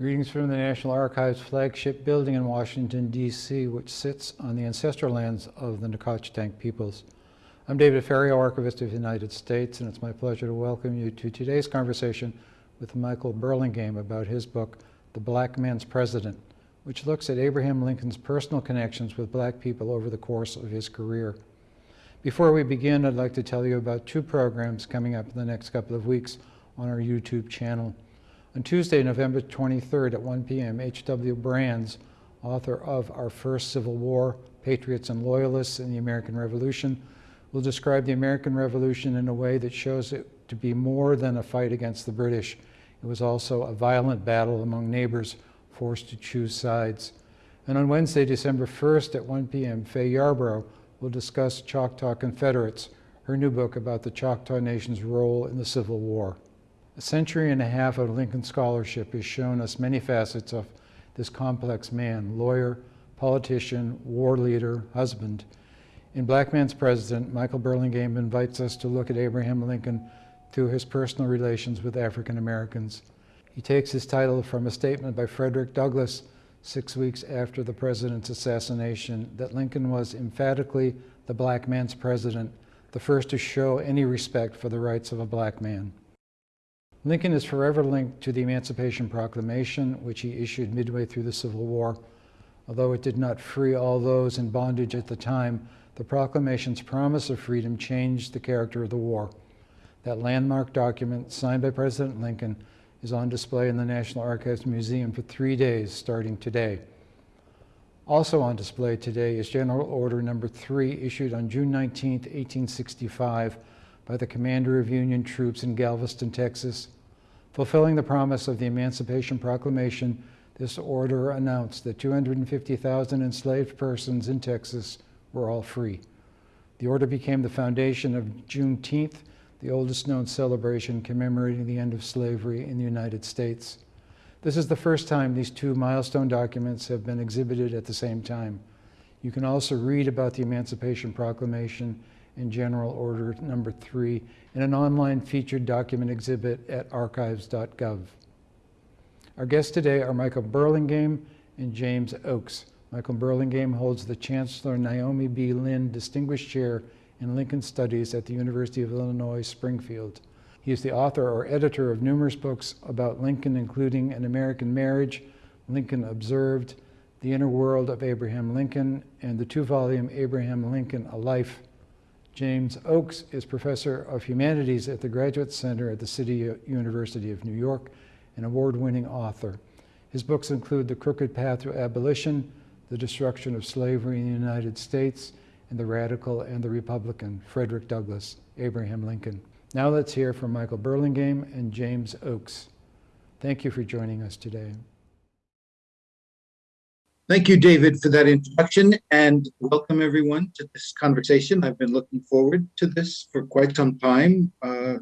Greetings from the National Archives flagship building in Washington, D.C., which sits on the ancestral lands of the Nacotchtank peoples. I'm David Ferriero, Archivist of the United States, and it's my pleasure to welcome you to today's conversation with Michael Burlingame about his book, The Black Man's President, which looks at Abraham Lincoln's personal connections with black people over the course of his career. Before we begin, I'd like to tell you about two programs coming up in the next couple of weeks on our YouTube channel. On Tuesday, November 23rd at 1 p.m., H.W. Brands, author of Our First Civil War, Patriots and Loyalists in the American Revolution, will describe the American Revolution in a way that shows it to be more than a fight against the British. It was also a violent battle among neighbors forced to choose sides. And on Wednesday, December 1st at 1 p.m., Fay Yarbrough will discuss Choctaw Confederates, her new book about the Choctaw Nation's role in the Civil War. A century and a half of Lincoln scholarship has shown us many facets of this complex man, lawyer, politician, war leader, husband. In Black Man's President, Michael Burlingame invites us to look at Abraham Lincoln through his personal relations with African Americans. He takes his title from a statement by Frederick Douglass six weeks after the president's assassination that Lincoln was emphatically the black man's president, the first to show any respect for the rights of a black man. Lincoln is forever linked to the Emancipation Proclamation, which he issued midway through the Civil War. Although it did not free all those in bondage at the time, the proclamation's promise of freedom changed the character of the war. That landmark document, signed by President Lincoln, is on display in the National Archives Museum for three days starting today. Also on display today is General Order Number 3, issued on June 19, 1865, by the commander of Union troops in Galveston, Texas. Fulfilling the promise of the Emancipation Proclamation, this order announced that 250,000 enslaved persons in Texas were all free. The order became the foundation of Juneteenth, the oldest known celebration commemorating the end of slavery in the United States. This is the first time these two milestone documents have been exhibited at the same time. You can also read about the Emancipation Proclamation in General Order Number 3 in an online featured document exhibit at archives.gov. Our guests today are Michael Burlingame and James Oakes. Michael Burlingame holds the Chancellor Naomi B. Lynn Distinguished Chair in Lincoln Studies at the University of Illinois Springfield. He is the author or editor of numerous books about Lincoln, including An American Marriage, Lincoln Observed, The Inner World of Abraham Lincoln, and the two-volume Abraham Lincoln, A Life. James Oakes is Professor of Humanities at the Graduate Center at the City University of New York, an award-winning author. His books include The Crooked Path to Abolition, The Destruction of Slavery in the United States, and the radical and the Republican, Frederick Douglass, Abraham Lincoln. Now let's hear from Michael Burlingame and James Oakes. Thank you for joining us today. Thank you, David, for that introduction, and welcome everyone to this conversation. I've been looking forward to this for quite some time. Uh,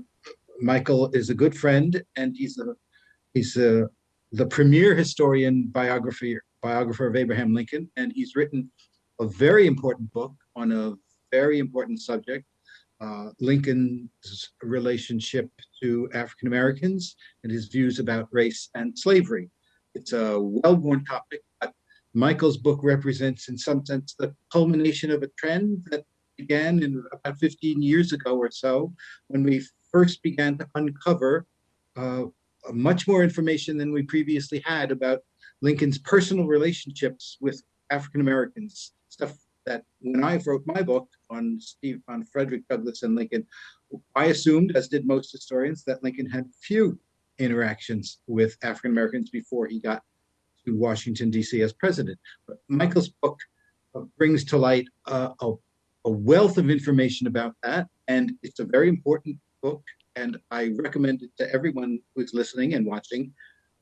Michael is a good friend, and he's a he's a, the premier historian biographer biographer of Abraham Lincoln, and he's written a very important book on a very important subject, uh, Lincoln's relationship to African Americans and his views about race and slavery. It's a well-worn topic, Michael's book represents in some sense the culmination of a trend that began in about 15 years ago or so, when we first began to uncover uh, much more information than we previously had about Lincoln's personal relationships with African Americans, stuff that when I wrote my book on Steve on Frederick Douglass and Lincoln, I assumed, as did most historians, that Lincoln had few interactions with African Americans before he got to Washington D.C. as president. But Michael's book uh, brings to light uh, a, a wealth of information about that, and it's a very important book. And I recommend it to everyone who's listening and watching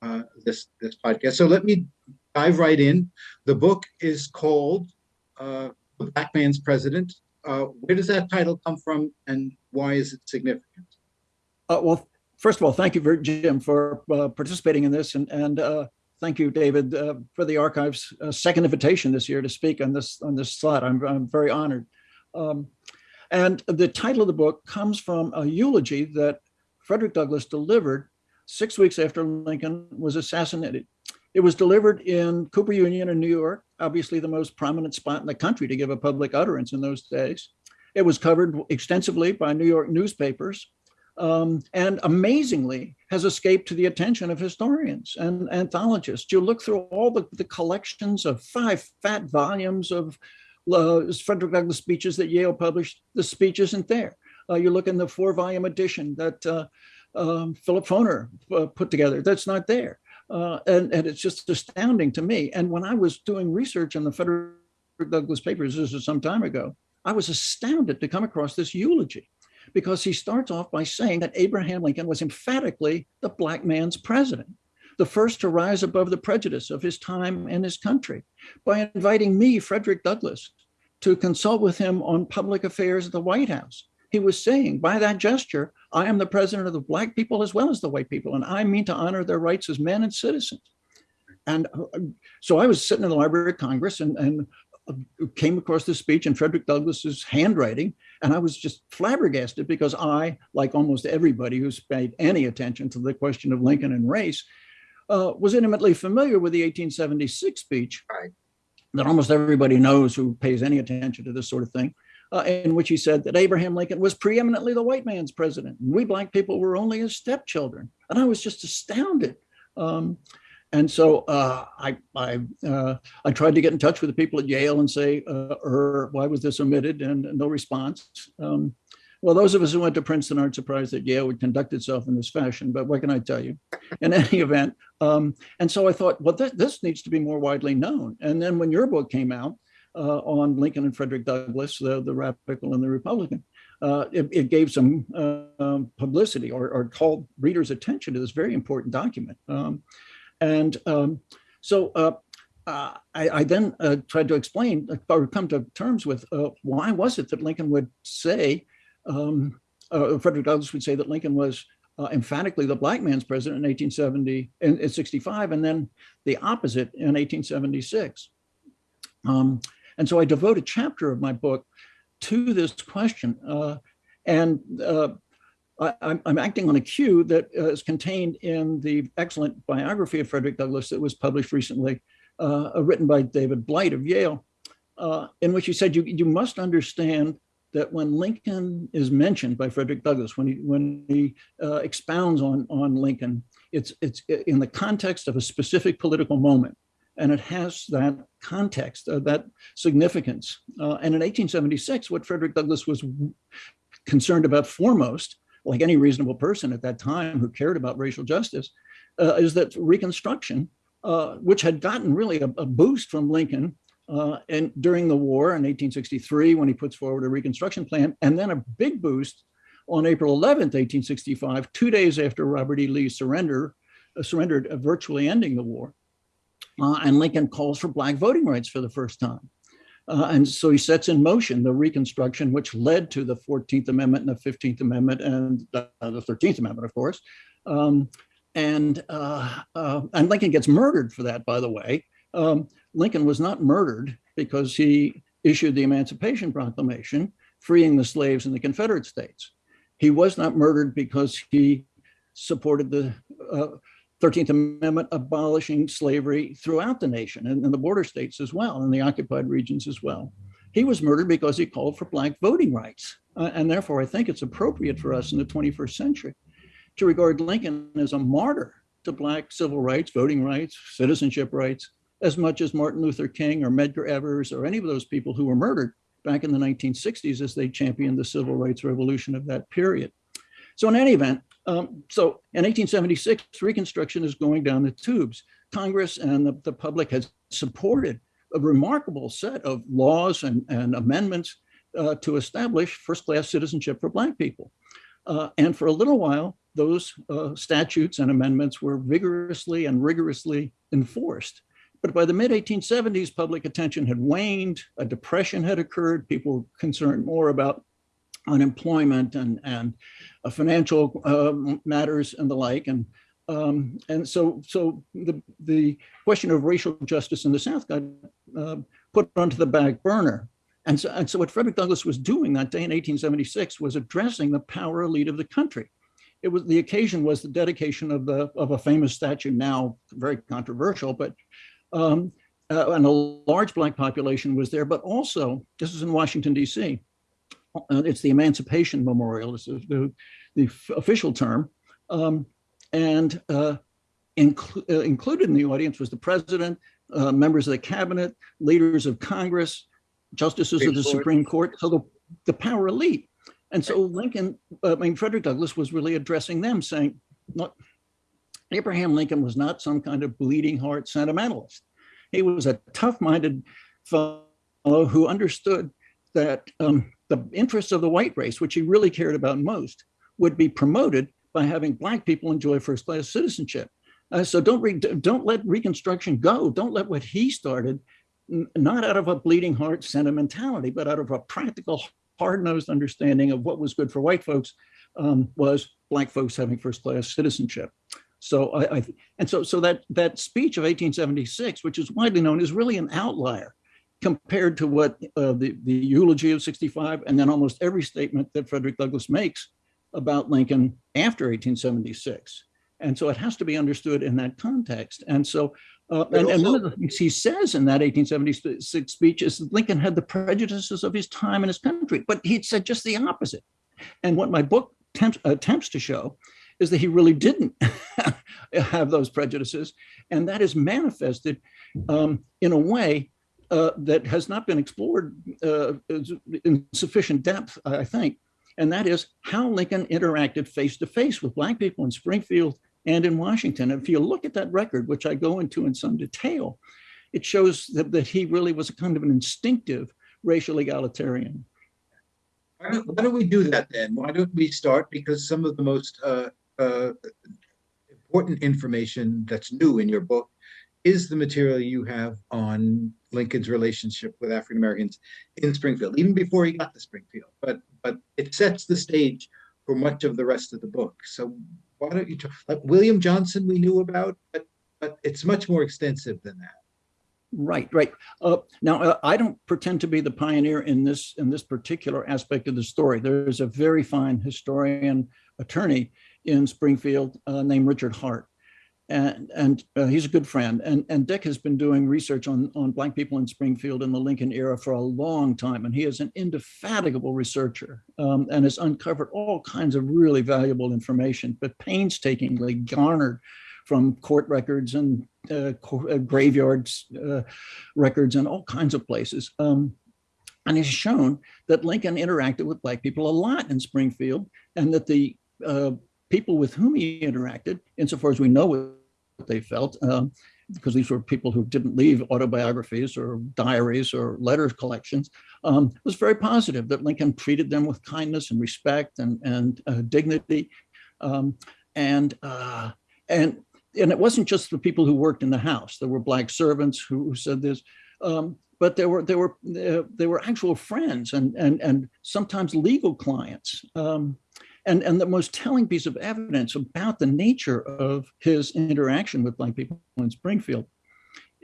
uh, this this podcast. So let me dive right in. The book is called uh, the Black Man's President. Uh, where does that title come from and why is it significant? Uh, well, first of all, thank you, Jim, for participating in this. And, and thank you, David, uh, for the archive's uh, second invitation this year to speak on this on this slot. I'm, I'm very honored. Um, and the title of the book comes from a eulogy that Frederick Douglass delivered six weeks after Lincoln was assassinated. It was delivered in Cooper Union in New York, obviously the most prominent spot in the country to give a public utterance in those days. It was covered extensively by New York newspapers um, and amazingly has escaped to the attention of historians and anthologists. You look through all the, the collections of five fat volumes of uh, Frederick Douglass speeches that Yale published, the speech isn't there. Uh, you look in the four volume edition that uh, um, Philip Foner uh, put together, that's not there. Uh, and, and it's just astounding to me. And when I was doing research on the Frederick Douglass papers, this was some time ago, I was astounded to come across this eulogy because he starts off by saying that Abraham Lincoln was emphatically the black man's president, the first to rise above the prejudice of his time and his country by inviting me, Frederick Douglass, to consult with him on public affairs at the White House. He was saying, by that gesture, I am the president of the black people as well as the white people, and I mean to honor their rights as men and citizens. And uh, so I was sitting in the Library of Congress and, and uh, came across this speech in Frederick Douglass's handwriting, and I was just flabbergasted because I, like almost everybody who's paid any attention to the question of Lincoln and race, uh, was intimately familiar with the 1876 speech Right. that almost everybody knows who pays any attention to this sort of thing, uh, in which he said that Abraham Lincoln was preeminently the white man's president. And we black people were only his stepchildren. And I was just astounded. Um, and so uh, I, I, uh, I tried to get in touch with the people at Yale and say, uh, er, why was this omitted? And no response. Um, well, those of us who went to Princeton aren't surprised that Yale would conduct itself in this fashion, but what can I tell you? In any event, um, and so I thought, well, th this needs to be more widely known. And then when your book came out uh, on Lincoln and Frederick Douglass, the, the Radical and the Republican, uh, it, it, gave some uh, um, publicity or, or, called readers' attention to this very important document. Um, and um, so uh, uh, I, I, then uh, tried to explain or come to terms with why was it that Lincoln would say um, uh, Frederick Douglass would say that Lincoln was uh, emphatically the black man's president in 1870 and in 65, and then the opposite in 1876. Um, and so I devote a chapter of my book to this question. Uh, and uh, I, am acting on a cue that uh, is contained in the excellent biography of Frederick Douglass that was published recently, uh, written by David Blight of Yale, in which he said, you, you must understand that when Lincoln is mentioned by Frederick Douglass, when he when he uh, expounds on on Lincoln, it's it's in the context of a specific political moment, and it has that context, uh, that significance. Uh, and in 1876, what Frederick Douglass was concerned about foremost, like any reasonable person at that time who cared about racial justice, uh, is that Reconstruction, uh, which had gotten really a, a boost from Lincoln uh, and during the war in 1863, when he puts forward a reconstruction plan, and then a big boost on April 11th, 1865, two days after Robert E. Lee surrender, uh, surrendered, uh, virtually ending the war. Uh, and Lincoln calls for black voting rights for the first time. Uh, and so he sets in motion the Reconstruction, which led to the 14th Amendment and the 15th Amendment and the 13th Amendment, of course. Um, and, uh, and Lincoln gets murdered for that, by the way. Um, Lincoln was not murdered because he issued the Emancipation Proclamation, freeing the slaves in the Confederate States. He was not murdered because he supported the uh, 13th Amendment abolishing slavery throughout the nation and the border states as well, and the occupied regions as well. He was murdered because he called for black voting rights. Uh, and therefore, I think it's appropriate for us in the 21st century to regard Lincoln as a martyr to black civil rights, voting rights, citizenship rights, as much as Martin Luther King or Medgar Evers or any of those people who were murdered back in the 1960s as they championed the civil rights revolution of that period. So in any event, um, so in 1876, Reconstruction is going down the tubes. Congress and the, the public has supported a remarkable set of laws and, and amendments uh, to establish first-class citizenship for Black people. Uh, and for a little while, those uh, statutes and amendments were vigorously and rigorously enforced. But by the mid 1870s, public attention had waned, a depression had occurred, people were concerned more about unemployment and, and uh, financial uh, matters and the like. And, um, and so, so the, the question of racial justice in the South got uh, put onto the back burner. And so, and so what Frederick Douglass was doing that day in 1876 was addressing the power elite of the country. it was the occasion was the dedication of the of a famous statue, now very controversial, but um, uh, and a large black population was there. But also, this is in Washington D.C. Uh, it's the Emancipation Memorial. Is the the official term, um, and uh, inclu uh, included in the audience was the president, uh, members of the cabinet, leaders of Congress, justices of the Supreme Court, so the, the power elite. And so Lincoln, uh, I mean, Frederick Douglass was really addressing them saying, look, Abraham Lincoln was not some kind of bleeding heart sentimentalist. He was a tough-minded fellow who understood that um, the interests of the white race, which he really cared about most, would be promoted by having black people enjoy first-class citizenship. Uh, so don't don't let Reconstruction go. Don't let what he started, not out of a bleeding heart sentimentality, but out of a practical, hard-nosed understanding of what was good for white folks, um, was black folks having first-class citizenship. So I, I, and so so that that speech of 1876, which is widely known, is really an outlier compared to what uh, the the eulogy of 65, and then almost every statement that Frederick Douglass makes about Lincoln after 1876. And so it has to be understood in that context. And so, uh, and, and, one of the things he says in that 1876 speech is that Lincoln had the prejudices of his time and his country, but he said just the opposite. And what my book attempts, attempts to show is that he really didn't have those prejudices. And that is manifested um, in a way uh, that has not been explored uh, in sufficient depth, I think. And that is how Lincoln interacted face to face with Black people in Springfield and in Washington. If you look at that record, which I go into in some detail, it shows that, that he really was a kind of an instinctive racial egalitarian. Why don't, why don't we do that then? Why don't we start? Because some of the most uh, uh, important information that's new in your book is the material you have on Lincoln's relationship with African Americans in Springfield, even before he got to Springfield. But but it sets the stage for much of the rest of the book. So why don't you talk, like William Johnson we knew about, but but it's much more extensive than that. Right, right. Uh, now, uh, I don't pretend to be the pioneer in this in this particular aspect of the story. There's a very fine historian attorney in Springfield uh, named Richard Hart, and and uh, he's a good friend. And and Dick has been doing research on on Black people in Springfield in the Lincoln era for a long time, and he is an indefatigable researcher um, and has uncovered all kinds of really valuable information, but painstakingly garnered from court records and uh, uh, graveyards uh, records and all kinds of places. Um, and has shown that Lincoln interacted with Black people a lot in Springfield and that the uh, people with whom he interacted, insofar as we know they felt, um, because these were people who didn't leave autobiographies or diaries or letters collections, um, was very positive that Lincoln treated them with kindness and respect and, and uh, dignity. Um, and, uh, and and it wasn't just the people who worked in the house. There were black servants who, who said this, um, but there were there were uh, there were actual friends and and and sometimes legal clients. Um, and and the most telling piece of evidence about the nature of his interaction with black people in Springfield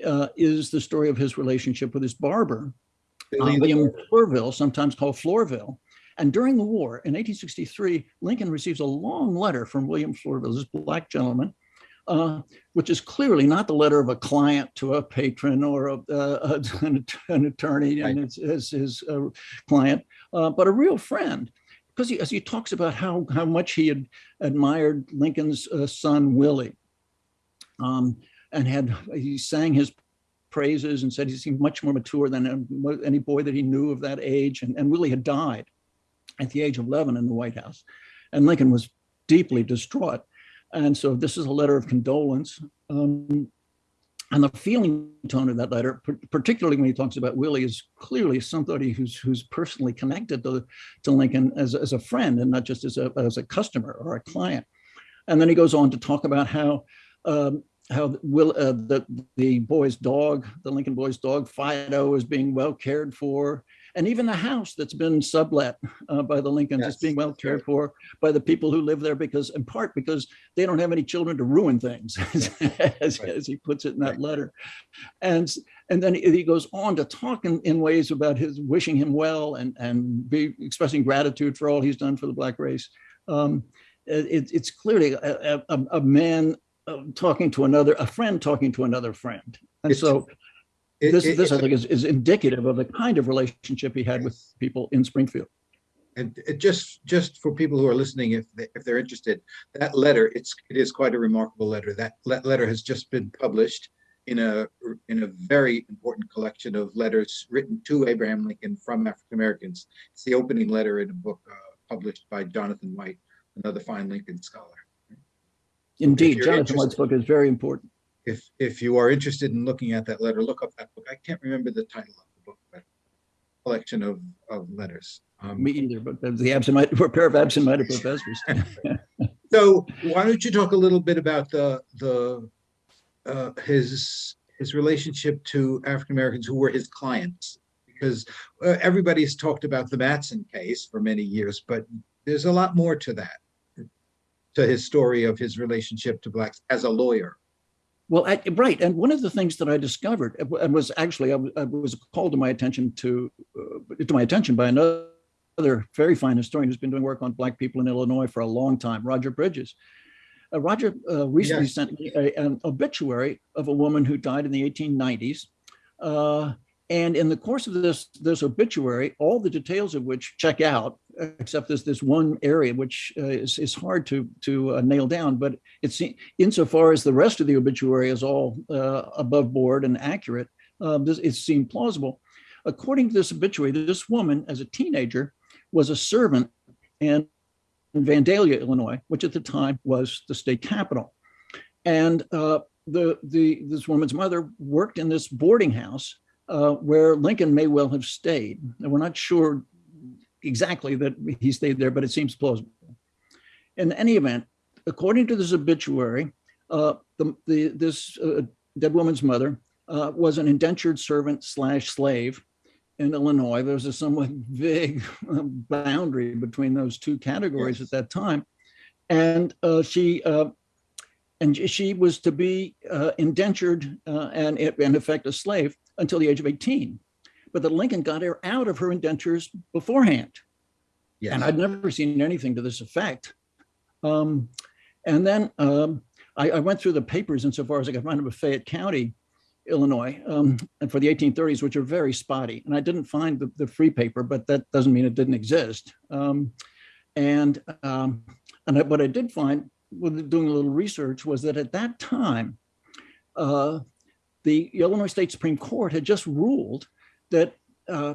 uh, is the story of his relationship with his barber, uh, William Florville, sometimes called Fleurville. And during the war in 1863, Lincoln receives a long letter from William Florville, this black gentleman, uh, which is clearly not the letter of a client to a patron or a, uh, an, an, attorney and his, his, his uh, client, uh, but a real friend. Because he, as he talks about how, how much he had admired Lincoln's uh, son, Willie, um, and had he sang his praises and said he seemed much more mature than any boy that he knew of that age. And, and Willie had died at the age of 11 in the White House. And Lincoln was deeply distraught. And so this is a letter of condolence. Um, and the feeling tone of that letter, particularly when he talks about Willie, is clearly somebody who's who's personally connected to, to Lincoln as, as a friend and not just as a, as a customer or a client. And then he goes on to talk about how um, how Will uh, the the boy's dog, the Lincoln boy's dog, Fido, is being well cared for, and even the house that's been sublet uh, by the Lincolns yes, is being well cared right. for by the people who live there because, in part, because they don't have any children to ruin things, as, right. as, he puts it in that right. letter. And and then he goes on to talk in, in ways about his wishing him well and and be expressing gratitude for all he's done for the black race. Um, it, it's clearly a, a, a- a man uh, talking to another, a friend talking to another friend. And It's- so It- this, it- this I think is, is indicative of the kind of relationship he had with people in Springfield. And it just, just for people who are listening, if, they- if they're interested, that letter, it's, it is quite a remarkable letter. That le- letter has just been published in a, in a very important collection of letters written to Abraham Lincoln from African Americans. It's the opening letter in a book uh, published by Jonathan White, another fine Lincoln scholar. Indeed, Jonathan interested- White's book is very important. If, if you are interested in looking at that letter, look up that book. I can't remember the title of the book, but collection of, of letters. Um, Me either, but the absent, a pair of absent-minded professors. So why don't you talk a little bit about the, the, uh, his, his relationship to African Americans who were his clients? Because uh, everybody's talked about the Matson case for many years, but there's a lot more to that. To his story of his relationship to blacks as a lawyer. Well, I, right, and one of the things that I discovered and was actually I was, I was called to my attention to uh, to my attention by another very fine historian who's been doing work on Black people in Illinois for a long time, Roger Bridges. Uh, Roger uh, recently Yes. sent me a, an obituary of a woman who died in the 1890s. Uh, and in the course of this, this obituary, all the details of which check out, except there's this one area which uh, is, is hard to to uh, nail down. But it's insofar as the rest of the obituary is all uh, above board and accurate, um, this, it seemed plausible. According to this obituary, this woman, as a teenager, was a servant in Vandalia, Illinois, which at the time was the state capital. And uh, the, the, this woman's mother worked in this boarding house uh, where Lincoln may well have stayed. And we're not sure exactly that he stayed there, but it seems plausible. In any event, according to this obituary, uh, the, the, this uh, dead woman's mother uh, was an indentured servant slash slave in Illinois. There was a somewhat vague um, boundary between those two categories Yes. at that time. And uh, she uh, and she was to be uh, indentured uh, and in effect a slave until the age of 18. But that Lincoln got her out of her indentures beforehand. Yes. And I'd never seen anything to this effect. Um, and then um, I, I went through the papers insofar as I could find them of Fayette County, Illinois, um, and for the 1830s, which are very spotty. And I didn't find the, the free paper, but that doesn't mean it didn't exist. Um, and um, and I, what I did find with doing a little research was that at that time, uh, the Illinois State Supreme Court had just ruled that uh,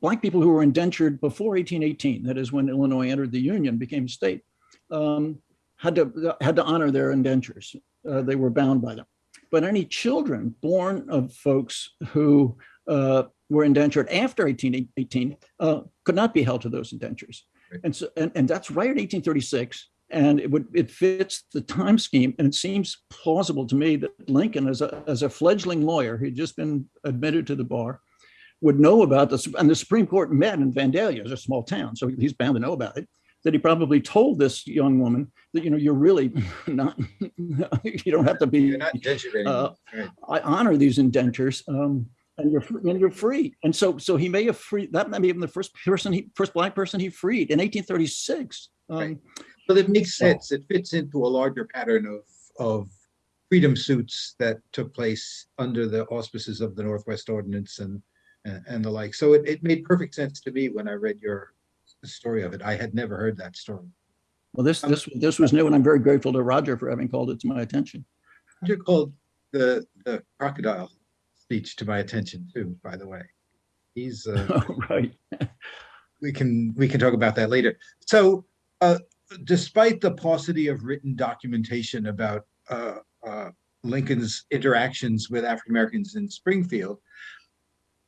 black people who were indentured before 1818, that is when Illinois entered the Union, became a state, um, had to had to honor their indentures. Uh, they were bound by them. But any children born of folks who uh, were indentured after 1818 uh, could not be held to those indentures. Right. And so, and, and that's right at 1836. And it would it fits the time scheme, and it seems plausible to me that Lincoln, as a as a fledgling lawyer who'd just been admitted to the bar, would know about this. And the Supreme Court met in Vandalia, it's a small town, so he's bound to know about it. That he probably told this young woman that you know you're really not, you don't have to be. You're not indentured uh, Right. I honor these indentures, um, and you're and you're free. And so so he may have freed that may be even the first person he first black person he freed in 1836. Um, Right. But it makes sense. It fits into a larger pattern of, of freedom suits that took place under the auspices of the Northwest Ordinance and, and, and the like. So it, it made perfect sense to me when I read your story of it. I had never heard that story. Well, this this this was new, and I'm very grateful to Roger for having called it to my attention. You called the, the crocodile speech to my attention too, by the way. He's, uh, right. we can we can talk about that later. So, uh, despite the paucity of written documentation about uh, uh, Lincoln's interactions with African Americans in Springfield,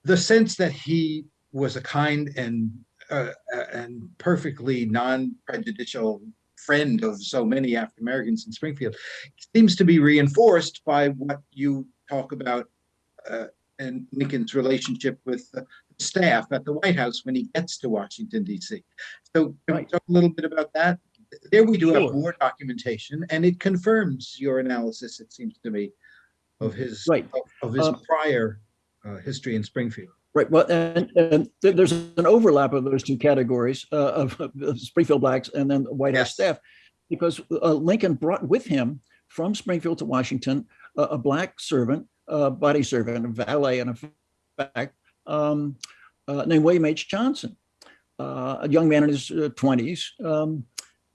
the sense that he was a kind and uh, uh, and perfectly non-prejudicial friend of so many African Americans in Springfield seems to be reinforced by what you talk about uh, and Lincoln's relationship with the staff at the White House when he gets to Washington DC. So can we talk a little bit about that? There we do have more documentation and it confirms your analysis, it seems to me, of his, Right. of, of his Um, prior history in Springfield. Right. Well, and, and th- there's an overlap of those two categories uh, of, of Springfield blacks and then the White House Yes. staff. because uh, Lincoln brought with him from Springfield to Washington a, a black servant, a body servant, a valet, in fact, um, uh, named William H. Johnson, uh, a young man in his uh, 20s. Um,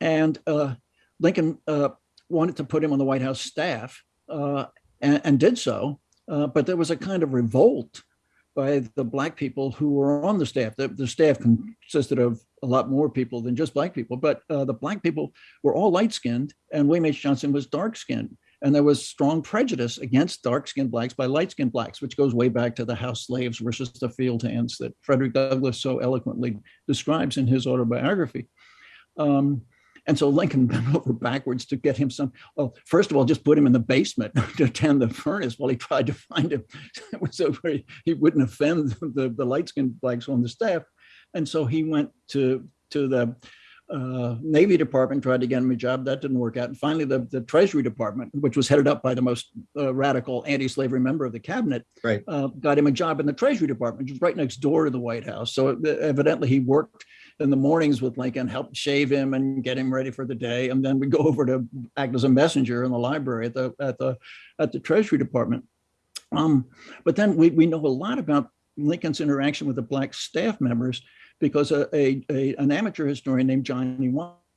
and uh, Lincoln uh, wanted to put him on the White House staff uh, and, and did so. Uh, but there was a kind of revolt by the black people who were on the staff. The, the staff consisted of a lot more people than just black people, but uh, the black people were all light skinned and William H. Johnson was dark skinned. And there was strong prejudice against dark skinned blacks by light skinned blacks, which goes way back to the house slaves versus the field hands that Frederick Douglass so eloquently describes in his autobiography. Um, and so Lincoln bent over backwards to get him some. Well, first of all, just put him in the basement to tend the furnace while he tried to find him. so he, he wouldn't offend the, the light skinned blacks on the staff. And so he went to, to the uh, Navy Department, tried to get him a job. That didn't work out. And finally, the, the Treasury Department, which was headed up by the most uh, radical anti slavery member of the cabinet, Right. uh, got him a job in the Treasury Department, which was right next door to the White House. So uh, evidently, he worked in the mornings with Lincoln, helped shave him and get him ready for the day, and then we go over to act as a messenger in the library at the at the at the Treasury Department. Um, but then we we know a lot about Lincoln's interaction with the black staff members because a, a, a an amateur historian named Johnny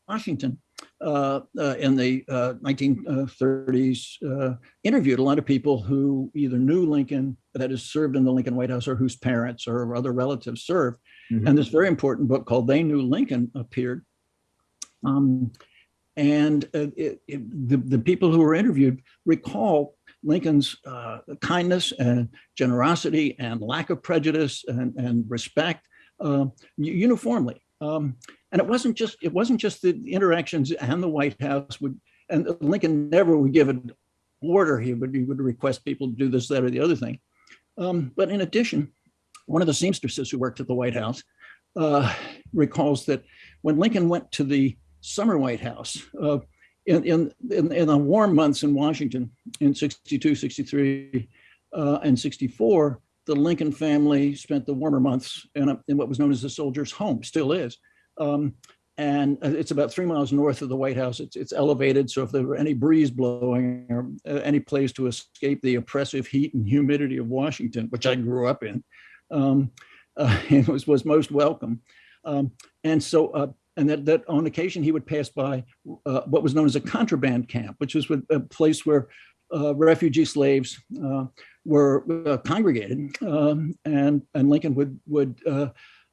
Washington uh, uh, in the uh, 1930s uh, interviewed a lot of people who either knew Lincoln, that is served in the Lincoln White House, or whose parents or other relatives served. Mhm. And this very important book called They Knew Lincoln appeared. Um, and uh, it, it, the, the people who were interviewed recall Lincoln's uh, kindness and generosity and lack of prejudice and, and respect uh, uniformly. Um, and it wasn't just it wasn't just the interactions and the White House would and Lincoln never would give an order. He would he would request people to do this, that, or the other thing. Um, but in addition, one of the seamstresses who worked at the White House uh, recalls that when Lincoln went to the summer White House uh, in, in, in, in the warm months in Washington in 62, 63, uh, and 64, the Lincoln family spent the warmer months in, in what was known as the soldier's home, still is. Um, and uh, it's about three miles north of the White House. It's, it's elevated, so if there were any breeze blowing or uh, any place to escape the oppressive heat and humidity of Washington, which I grew up in, um, uh, it was, was most welcome. Um, and so, uh, and that, that on occasion he would pass by uh, what was known as a contraband camp, which was a place where uh, refugee slaves uh, were uh, congregated, um, and and Lincoln would would uh,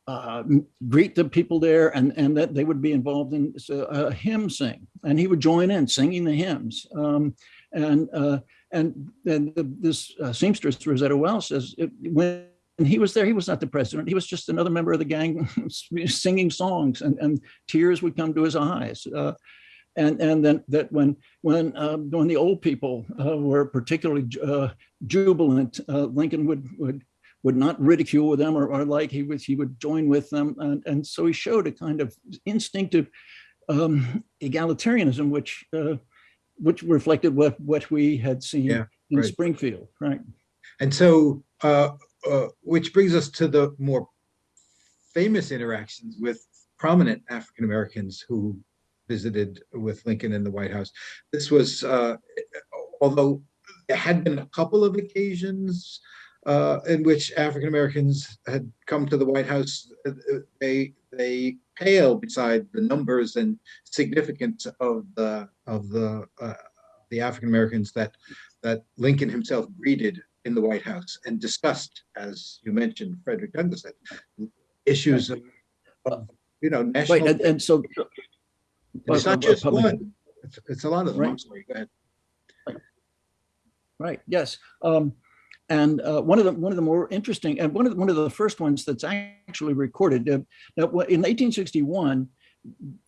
uh, greet the people there, and and that they would be involved in a hymn sing, and he would join in singing the hymns, um, and uh, and then the, this seamstress Rosetta Wells says it, when and he was there. He was not the president. He was just another member of the gang singing songs, and, and tears would come to his eyes. Uh, and and then that when when uh, when the old people uh, were particularly uh, jubilant, uh, Lincoln would would would not ridicule them or, or like he would he would join with them, and, and so he showed a kind of instinctive um, egalitarianism, which uh, which reflected what what we had seen Yeah, in right. Springfield, right? And so, uh, uh, which brings us to the more famous interactions with prominent African Americans who visited with Lincoln in the White House. This was, uh, although there had been a couple of occasions uh, in which African Americans had come to the White House, uh, they they pale beside the numbers and significance of the of the uh, the African Americans that that Lincoln himself greeted in the White House and discussed, as you mentioned, Frederick Douglass issues of, of, you know, national. Right, and, and so. It's not just public- one. It's, it's a lot of them. Right. sorry. Go ahead. Right. Yes. Um, and uh, one of the one of the more interesting and one of the, one of the first ones that's actually recorded. Uh, now, in 1861,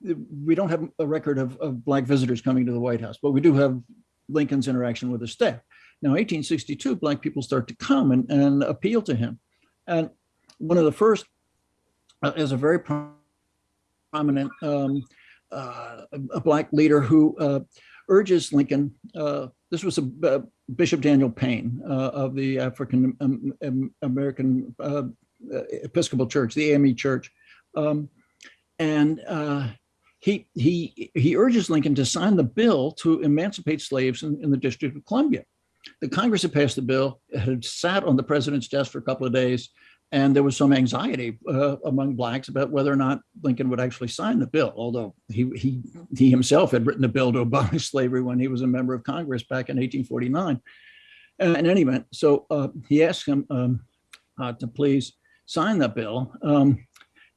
we don't have a record of, of black visitors coming to the White House, but we do have Lincoln's interaction with the staff. Now, 1862, black people start to come and, and appeal to him, and one of the first uh, is a very prominent um, uh, a black leader who uh, urges Lincoln. Uh, this was a, uh, Bishop Daniel Payne uh, of the African um, um, American Episcopal Church, the AME Church, um, and he he he urges Lincoln to sign the bill to emancipate slaves in, in the District of Columbia. The Congress had passed the bill, it had sat on the president's desk for a couple of days, and there was some anxiety uh, among blacks about whether or not Lincoln would actually sign the bill. Although he he he himself had written a bill to abolish slavery when he was a member of Congress back in 1849. And in any event, so uh, he asked him um, uh, to please sign the bill. Um,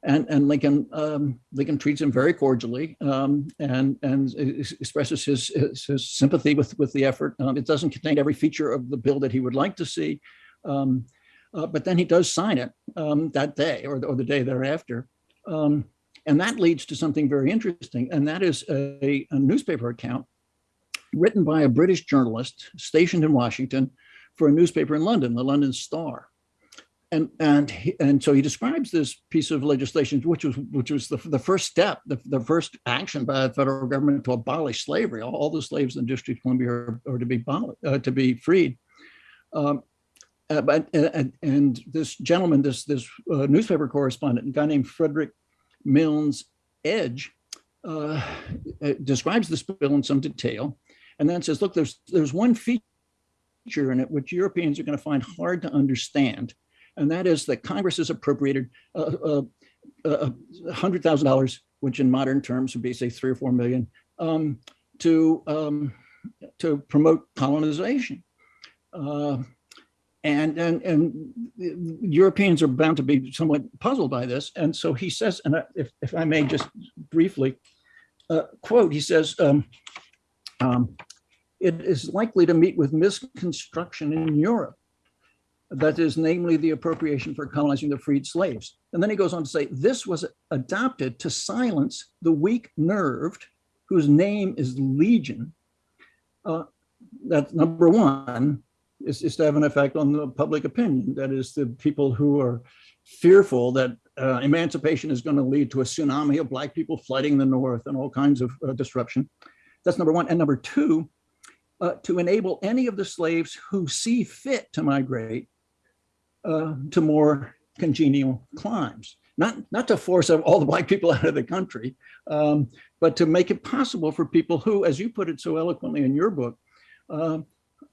and, and Lincoln um, Lincoln treats him very cordially um, and and expresses his, his, sympathy with with the effort. Um, it doesn't contain every feature of the bill that he would like to see, um, uh, but then he does sign it um, that day or, or the day thereafter. Um, and that leads to something very interesting, and that is a, a newspaper account written by a British journalist stationed in Washington for a newspaper in London, the London Star and and he, and so he describes this piece of legislation, which was which was the, the first step, the, the first action by the federal government to abolish slavery. All, all the slaves in the District of Columbia are, are to be uh, to be freed. Um, uh, but and, and, this gentleman, this this uh, newspaper correspondent, a guy named Frederick Milnes Edge, uh, uh, describes this bill in some detail, and then says, "Look, there's there's one feature in it which Europeans are going to find hard to understand." And that is that Congress has appropriated uh, uh, uh, $100,000, which in modern terms would be say three or four million, um, to, um, to promote colonization. Uh, and, and, and Europeans are bound to be somewhat puzzled by this. And so he says, and if, if I may just briefly uh, quote, he says, um, um, it is likely to meet with misconstruction in Europe that is namely the appropriation for colonizing the freed slaves. And then he goes on to say, this was adopted to silence the weak nerved, whose name is Legion. Uh, that's number one, is, is to have an effect on the public opinion. That is the people who are fearful that uh, emancipation is going to lead to a tsunami of black people flooding the North and all kinds of uh, disruption. That's number one. And number two, uh, to enable any of the slaves who see fit to migrate uh, to more congenial climes. Not, not to force all the black people out of the country, um, but to make it possible for people who, as you put it so eloquently in your book, uh,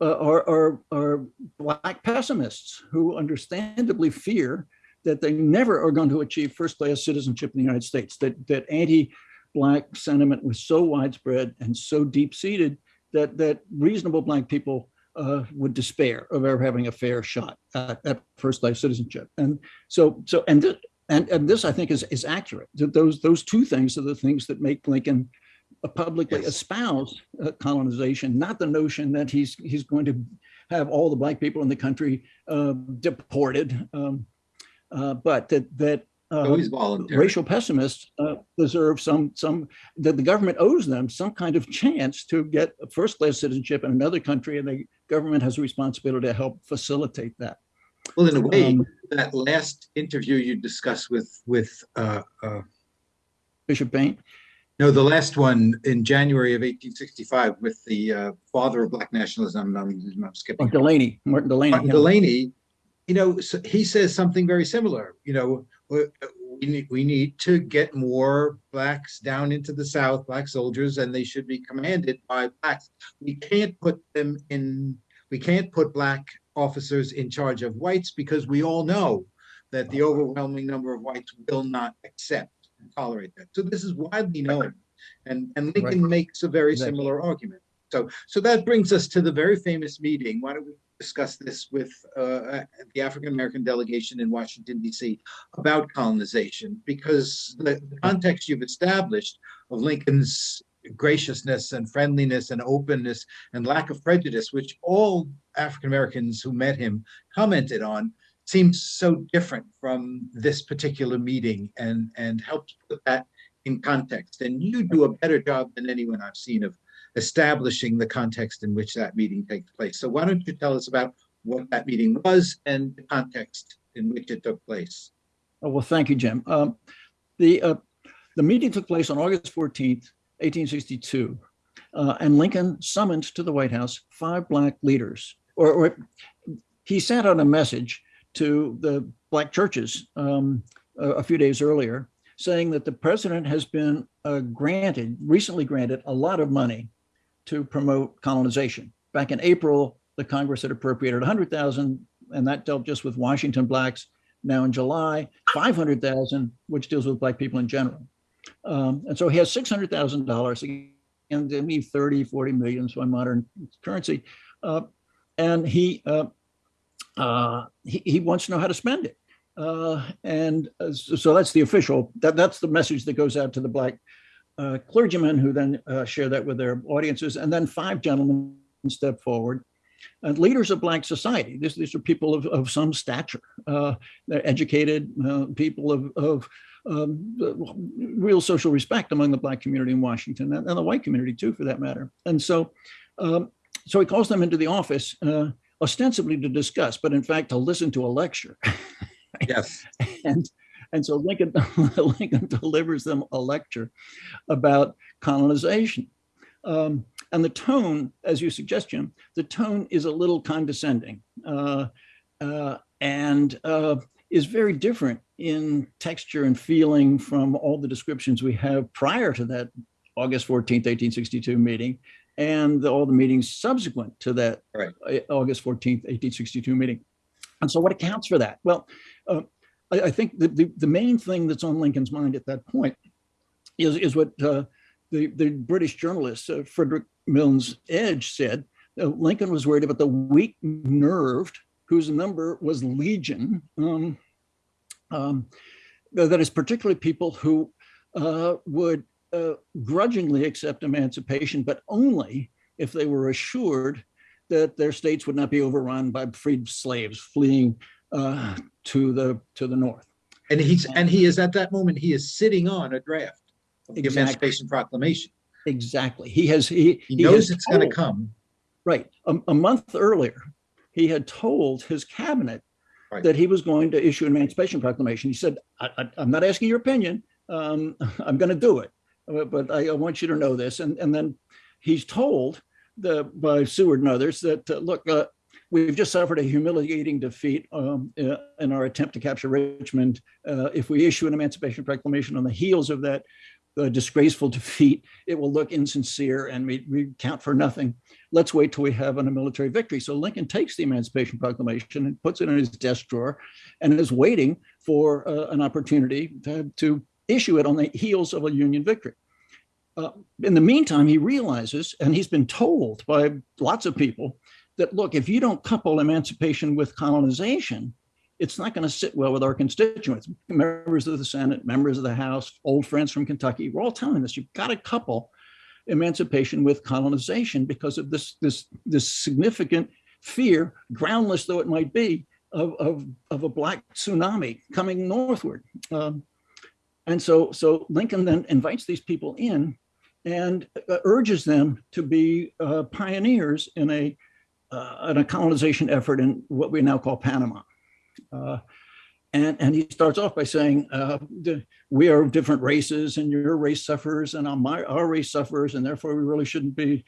uh, are, are, are black pessimists who understandably fear that they never are going to achieve first class citizenship in the United States, that, that anti-black sentiment was so widespread and so deep seated that, that reasonable black people uh, would despair of ever having a fair shot at, at first life citizenship. And so, so, and, th and, and this I think is, is accurate. Those, those two things are the things that make Lincoln publicly yes. espouse uh, colonization, not the notion that he's, he's going to have all the black people in the country uh, deported, um, uh, but that, that uh, racial pessimists uh, deserve some some that the government owes them some kind of chance to get first class citizenship in another country and the government has a responsibility to help facilitate that. Well in a way um, that last interview you discussed with with uh, uh, bishop Payne? No the last one in january of 1865 with the uh, father of black nationalism i'm, I'm skipping oh, Delany martin Delany martin yeah. Delany you know so he says something very similar you know we need, we need to get more blacks down into the South, black soldiers, and they should be commanded by blacks. We can't put them in, we can't put black officers in charge of whites because we all know that the overwhelming number of whites will not accept and tolerate that. So this is widely known. And, and Lincoln right. makes a very similar argument. So, so that brings us to the very famous meeting. Why don't we discuss this with uh, the African American delegation in Washington, D.C. about colonization, because the, the context you've established of Lincoln's graciousness and friendliness and openness and lack of prejudice, which all African Americans who met him commented on, seems so different from this particular meeting and, and helps put that in context. And you do a better job than anyone I've seen of establishing the context in which that meeting takes place. So why don't you tell us about what that meeting was and the context in which it took place? Oh, well, thank you, Jim. Um, the, uh, the meeting took place on August 14th, 1862, uh, and Lincoln summoned to the White House five black leaders, or, or he sent out a message to the black churches um, a, a, few days earlier saying that the president has been uh, granted, recently granted, a lot of money to promote colonization. Back in April, the Congress had appropriated 100,000, and that dealt just with Washington blacks. Now in July, 500,000, which deals with black people in general. Um, and so he has $600,000 and they need 30, 40 million, so in modern currency. Uh, and he, uh, uh, he, he wants to know how to spend it. Uh, and uh, so so that's the official, that, that's the message that goes out to the black uh, clergymen who then uh, share that with their audiences. And then five gentlemen step forward and leaders of black society. These, these are people of, of some stature. Uh, they're educated uh, people of, of um, real social respect among the black community in Washington and, and the white community too, for that matter. And so, um, so he calls them into the office uh, ostensibly to discuss, but in fact to listen to a lecture. Yes. and and so Lincoln Lincoln delivers them a lecture about colonization. Um, and the tone, as you suggest, Jim, the tone is a little condescending uh, uh, and uh, is very different in texture and feeling from all the descriptions we have prior to that August 14th, 1862 meeting and the, all the meetings subsequent to that Right. uh, August 14th, 1862 meeting. And so what accounts for that? Well, uh, I, I think the, the, the main thing that's on Lincoln's mind at that point is, is what uh, the, the British journalist uh, Frederick Milnes Edge said. Uh, Lincoln was worried about the weak nerved, whose number was legion. Um, um, that is particularly people who uh, would uh, grudgingly accept emancipation, but only if they were assured that their states would not be overrun by freed slaves fleeing uh, to the to the north. And he's, and he is at that moment, he is sitting on a draft of the Emancipation Proclamation. Exactly. He has he He has knows it's going to come. Right. A, a month earlier, he had told his cabinet Right. that he was going to issue an emancipation proclamation. He said, I, I, I'm not asking your opinion. Um, I'm going to do it. Uh, But I, I want you to know this. And, and then he's told the, by Seward and others that, uh, look, uh, we've just suffered a humiliating defeat um, uh, in our attempt to capture Richmond. Uh, if we issue an emancipation proclamation on the heels of that uh, disgraceful defeat, it will look insincere and we, we count for nothing let's wait till we have a military victory. So Lincoln takes the Emancipation Proclamation and puts it in his desk drawer and is waiting for uh, an opportunity to, to issue it on the heels of a Union victory. Uh, in the meantime, he realizes, and he's been told by lots of people, that look, if you don't couple emancipation with colonization, it's not going to sit well with our constituents, members of the Senate, members of the House, old friends from Kentucky. We're all telling us you've got to couple emancipation with colonization because of this this this significant fear, groundless though it might be, of of, of a black tsunami coming northward. Um, and so so Lincoln then invites these people in and uh, urges them to be uh, pioneers in a uh, in a colonization effort in what we now call Panama. Uh, and, and he starts off by saying, uh, we are different races and your race suffers and our, my, our race suffers and therefore we really shouldn't be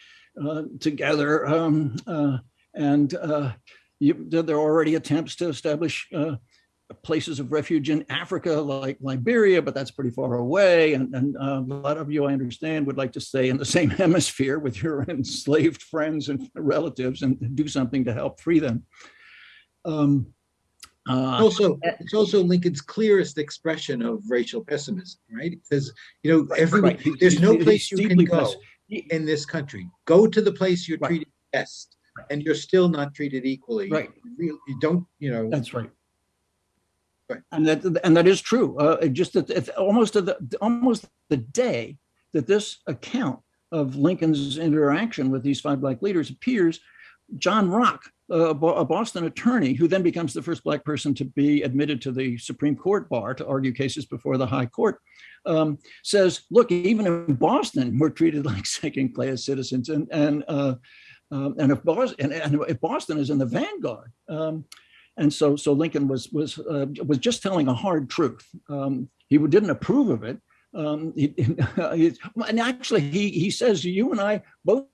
uh, together. Um, uh, and uh, you, there are already attempts to establish places of refuge in Africa like Liberia, but that's pretty far away. And, and uh, a lot of you, I understand, would like to stay in the same hemisphere with your enslaved friends and relatives and do something to help free them. Um, uh, Also, it's also Lincoln's clearest expression of racial pessimism, right? It says, you know, every, right. There's he- no he's place you can go he- in this country. Go to the place you're Right. treated best, and you're still not treated equally. Right. You don't, you know, That's right. Right. And that and that is true. Uh, just that almost the almost the day that this account of Lincoln's interaction with these five black leaders appears, John Rock, a a Boston attorney who then becomes the first black person to be admitted to the Supreme Court bar to argue cases before the High Court, um, says, "Look, even in Boston, we're treated like second-class citizens, and and uh, um, and if Boston and, and if Boston is in the vanguard." Um, and so, so Lincoln was was uh, was just telling a hard truth. Um, he didn't approve of it. Um, he, he- and actually, he he says you and I both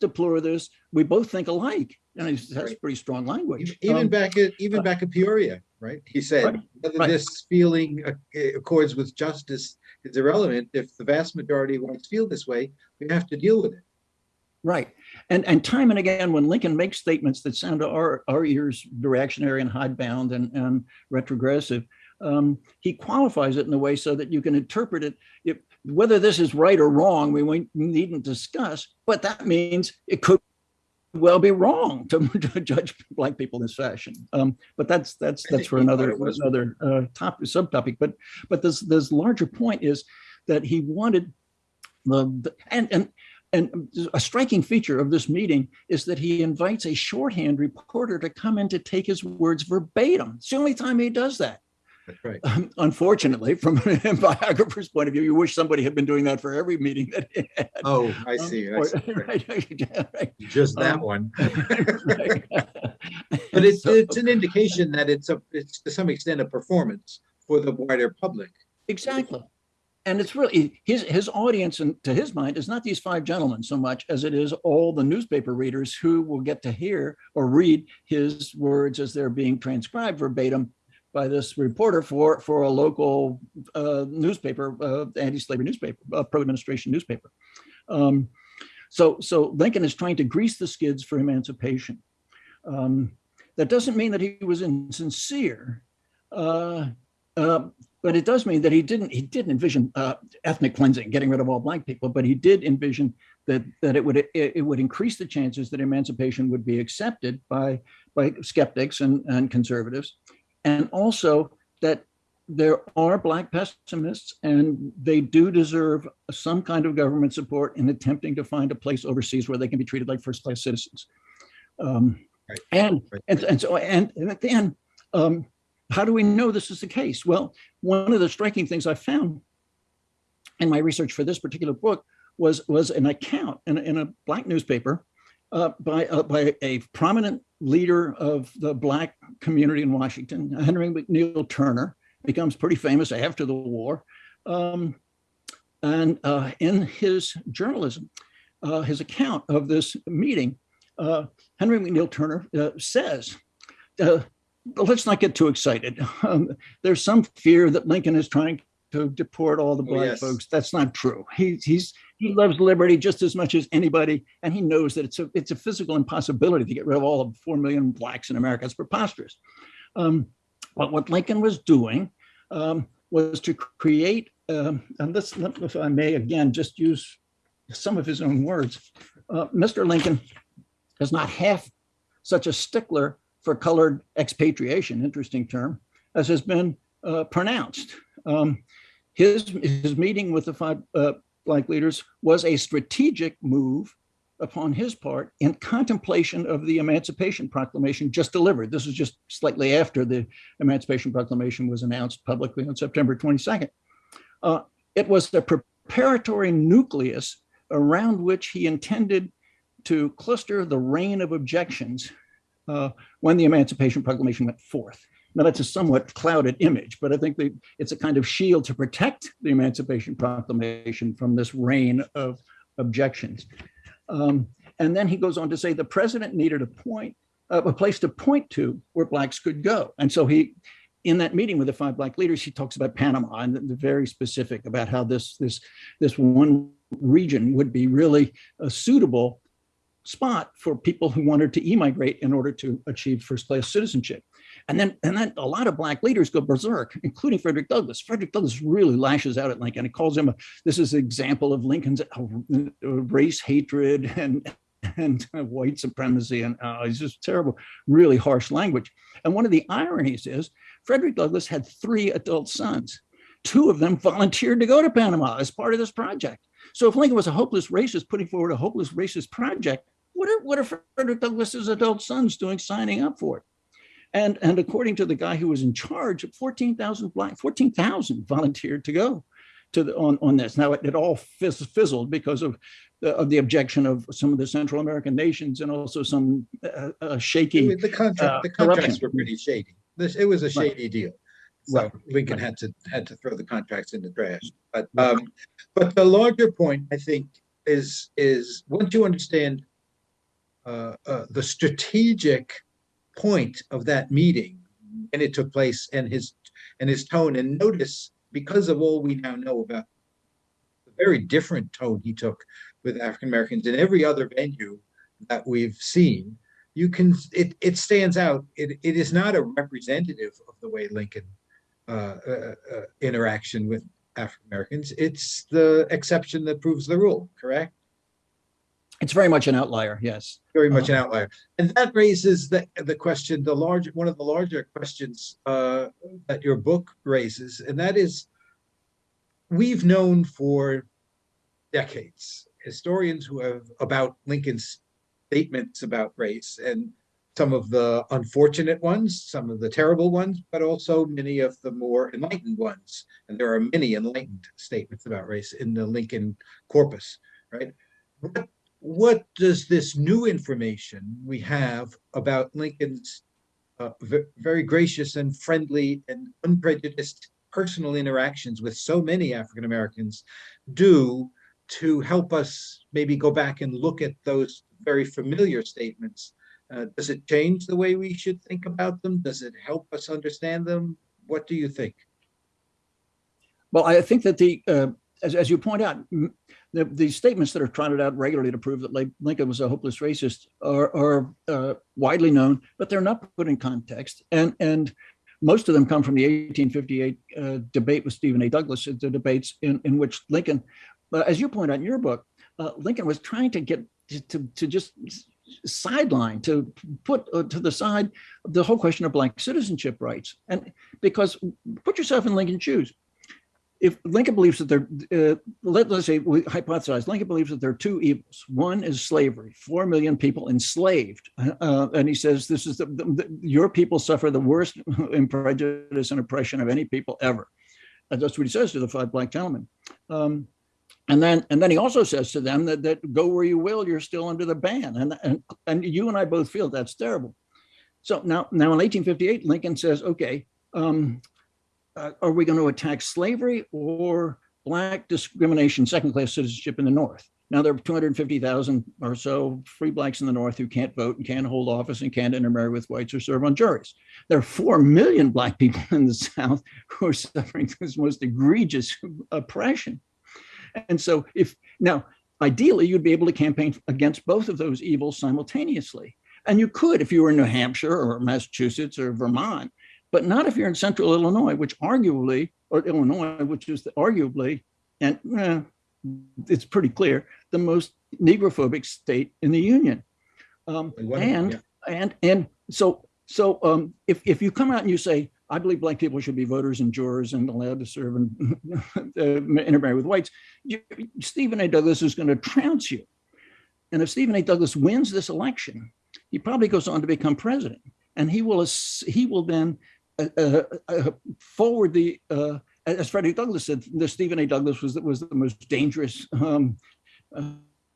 deplore this. We both think alike. And it's- that's pretty strong language. Even Um, back at, even back at Peoria, right? He said, Right, whether right. this feeling uh, accords with justice is irrelevant. If the vast majority of whites feel this way, we have to deal with it. Right. And and time and again, when Lincoln makes statements that sound to our, our ears reactionary and hidebound and, and retrogressive, um, he qualifies it in a way so that you can interpret it. If, whether this is right or wrong, we needn't discuss, but that means it could well be wrong to, to judge black people in this fashion. Um, but that's that's that's for another another uh, topic subtopic. But but this this larger point is that he wanted the, the and and and a striking feature of this meeting is that he invites a shorthand reporter to come in to take his words verbatim. It's the only time he does that. Right. Um, unfortunately, from a biographer's point of view, you wish somebody had been doing that for every meeting that he had. Oh, I Um, see. I or- right, right, Just that Um, one. But it's, So- it's an indication that it's a, it's to some extent a performance for the wider public. Exactly. And it's really his his audience, and to his mind, is not these five gentlemen so much as it is all the newspaper readers who will get to hear or read his words as they're being transcribed verbatim by this reporter for for a local uh, newspaper, uh, anti-slavery newspaper, uh, pro-administration newspaper. Um, so so Lincoln is trying to grease the skids for emancipation. Um, that doesn't mean that he was insincere. But it does mean that he didn't he didn't envision uh, ethnic cleansing, getting rid of all black people, but he did envision that that it would it, it would increase the chances that emancipation would be accepted by by skeptics and, and conservatives, and also that there are black pessimists and they do deserve some kind of government support in attempting to find a place overseas where they can be treated like first class citizens. Um, Right. and, Right. and and so and, and at the end, um, how do we know this is the case? Well, one of the striking things I found in my research for this particular book was was an account in, in a black newspaper uh, by uh, by a prominent leader of the black community in Washington, Henry McNeal Turner, becomes pretty famous after the war, um, and uh, in his journalism, uh, his account of this meeting, uh, Henry McNeal Turner uh, says. But let's not get too excited. Um, there's some fear that Lincoln is trying to deport all the Oh, black yes. folks. That's not true. He, he's he loves liberty just as much as anybody, and he knows that it's a it's a physical impossibility to get rid of all of four million blacks in America. It's preposterous. Um, but what Lincoln was doing um, was to create, um, and this, if I may again just use some of his own words. Uh, Mr. Lincoln is not half such a stickler for colored expatriation, interesting term, as has been uh, pronounced. Um, his, his meeting with the five uh, black leaders was a strategic move upon his part in contemplation of the Emancipation Proclamation just delivered. This is just slightly after the Emancipation Proclamation was announced publicly on September 22nd. Uh, it was the preparatory nucleus around which he intended to cluster the rain of objections uh, when the Emancipation Proclamation went forth. Now, that's a somewhat clouded image, but I think that it's a kind of shield to protect the Emancipation Proclamation from this rain of objections. Um, and then he goes on to say the president needed a point, uh, a place to point to where blacks could go. And so he, in that meeting with the five black leaders, he talks about Panama and the very specific about how this this this one region would be really a suitable spot for people who wanted to emigrate in order to achieve first class citizenship. And then, and then a lot of black leaders go berserk, including Frederick Douglass. Frederick Douglass really lashes out at Lincoln. He calls him a, this is an example of Lincoln's uh, race hatred and and white supremacy, and uh, it's just terrible, really harsh language. And one of the ironies is Frederick Douglass had three adult sons. Two of them volunteered to go to Panama as part of this project. So if Lincoln was a hopeless racist putting forward a hopeless racist project, what are, what are Frederick Douglass's adult sons doing signing up for it? And, and according to the guy who was in charge, 14,000 black, 14,000 volunteered to go to the, on, on this. Now it, it all fizz, fizzled because of the, of the objection of some of the Central American nations and also some uh, uh, shaky. The contract, uh, the contracts were pretty shady. This, it was a Right. shady deal. So Right. Lincoln had to, had to throw the contracts in the trash. But, um, but the larger point, I think, is, is once you understand uh, uh, the strategic point of that meeting and it took place and his and his tone. And notice because of all we now know about the very different tone he took with African Americans in every other venue that we've seen you can it it stands out. It it is not a representative of the way Lincoln uh, uh, uh, interaction with African Americans it's the exception that proves the rule correct It's very much an outlier, yes. very much an outlier. And that raises the, the question, the large, one of the larger questions uh, that your book raises, and that is, we've known for decades, historians who have, about Lincoln's statements about race, and some of the unfortunate ones, some of the terrible ones, but also many of the more enlightened ones. And there are many enlightened statements about race in the Lincoln corpus, right? What what does this new information we have about Lincoln's uh, very gracious and friendly and unprejudiced personal interactions with so many African Americans do to help us maybe go back and look at those very familiar statements? Uh, does it change the way we should think about them? Does it help us understand them? What do you think? Well, I think that the, uh, as, as you point out, the, the statements that are trotted out regularly to prove that Lincoln was a hopeless racist are, are uh, widely known, but they're not put in context. And, and most of them come from the 1858 uh, debate with Stephen A. Douglas, the debates in, in which Lincoln, uh, as you point out in your book, uh, Lincoln was trying to get to, to, to just sideline, to put uh, to the side the whole question of black citizenship rights. And because put yourself in Lincoln's shoes if Lincoln believes that there, uh, let, us say we hypothesize, Lincoln believes that there are two evils. One is slavery, four million people enslaved, uh, and he says this is the, the, the- your people suffer the worst in prejudice and oppression of any people ever. And that's what he says to the five black gentlemen. Um, and then, and then he also says to them that, that go where you will, you're still under the ban, and and and you and I both feel that's terrible. So now, now in 1858, Lincoln says, okay. Um, uh, are we going to attack slavery or black discrimination, second class citizenship in the North? Now there are 250,000 or so free blacks in the North who can't vote and can't hold office and can't intermarry with whites or serve on juries. There are 4 million black people in the South who are suffering this most egregious oppression. And so if now, ideally, you'd be able to campaign against both of those evils simultaneously. And you could if you were in New Hampshire or Massachusetts or Vermont but not if you're in central Illinois, which arguably, or Illinois, which is the, arguably, and eh, it's pretty clear, the most negrophobic state in the union. Um, and yeah. and and so so um, if if you come out and you say I believe black people should be voters and jurors and allowed to serve and uh, intermarry with whites, you, Stephen A. Douglas is going to trounce you. And if Stephen A. Douglas wins this election, he probably goes on to become president, and he will he will then forward the uh, as Frederick Douglass said, the Stephen A. Douglas was was the most dangerous um, uh,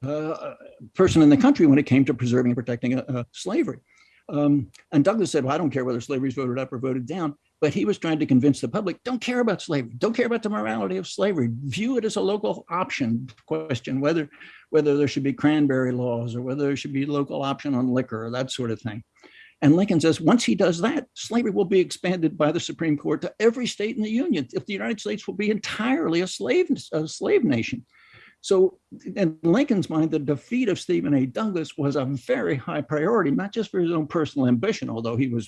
uh, person in the country when it came to preserving and protecting uh, uh, slavery. Um, and Douglas said, "Well, I don't care whether slavery is voted up or voted down." But he was trying to convince the public, don't care about slavery, don't care about the morality of slavery. View it as a local option question, whether whether there should be cranberry laws or whether there should be local option on liquor or that sort of thing. And Lincoln says once he does that, slavery will be expanded by the Supreme Court to every state in the Union. If the United States will be entirely a slave, a slave nation. So in Lincoln's mind, the defeat of Stephen A. Douglas was a very high priority, not just for his own personal ambition, although he was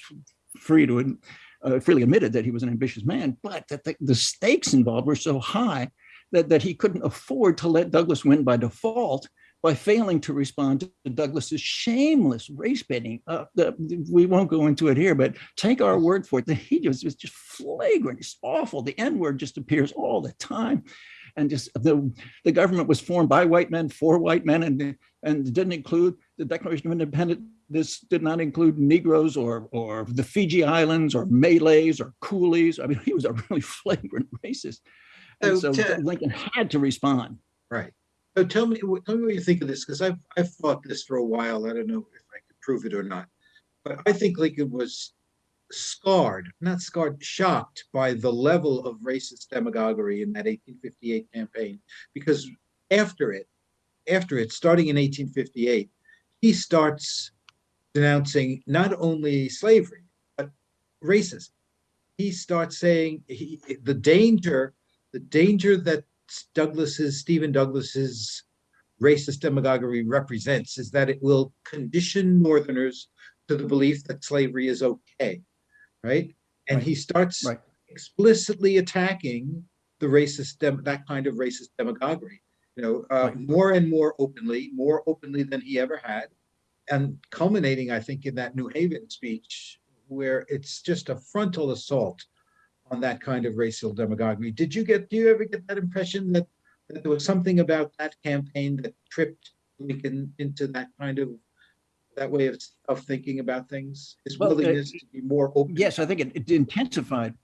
free to uh, freely admitted that he was an ambitious man, but that the, the stakes involved were so high that, that he couldn't afford to let Douglas win by default by failing to respond to Douglas's shameless race baiting. Uh, the, we won't go into it here, but take our word for it. The he just was just flagrant. It's awful. The N word just appears all the time. And just the, the government was formed by white men for white men and, and didn't include the Declaration of Independence. This did not include Negroes or, or the Fiji Islands or Malays or Coolies. I mean, he was a really flagrant racist. And So so to- Lincoln had to respond. Right. So tell me, tell me what you think of this, because I've, I've thought this for a while. I don't know if I could prove it or not. But I think Lincoln was scarred, not scarred, shocked by the level of racist demagoguery in that 1858 campaign. Because after it, after it, starting in 1858, he starts denouncing not only slavery, but racism. He starts saying he, the danger, the danger that Douglas's, Stephen Douglas's racist demagoguery represents is that it will condition Northerners to the belief that slavery is okay, right? And Right. he starts Right. explicitly attacking the racist, dem- that kind of racist demagoguery. You know, uh, Right. more and more openly, more openly than he ever had, and culminating, I think, in that New Haven speech, where it's just a frontal assault on that kind of racial demagoguery. Did you get? Do you ever get that impression that, that there was something about that campaign that tripped Lincoln into that kind of that way of, of thinking about things? His Well, uh, willingness to be more open. Yes, I think it, it intensified,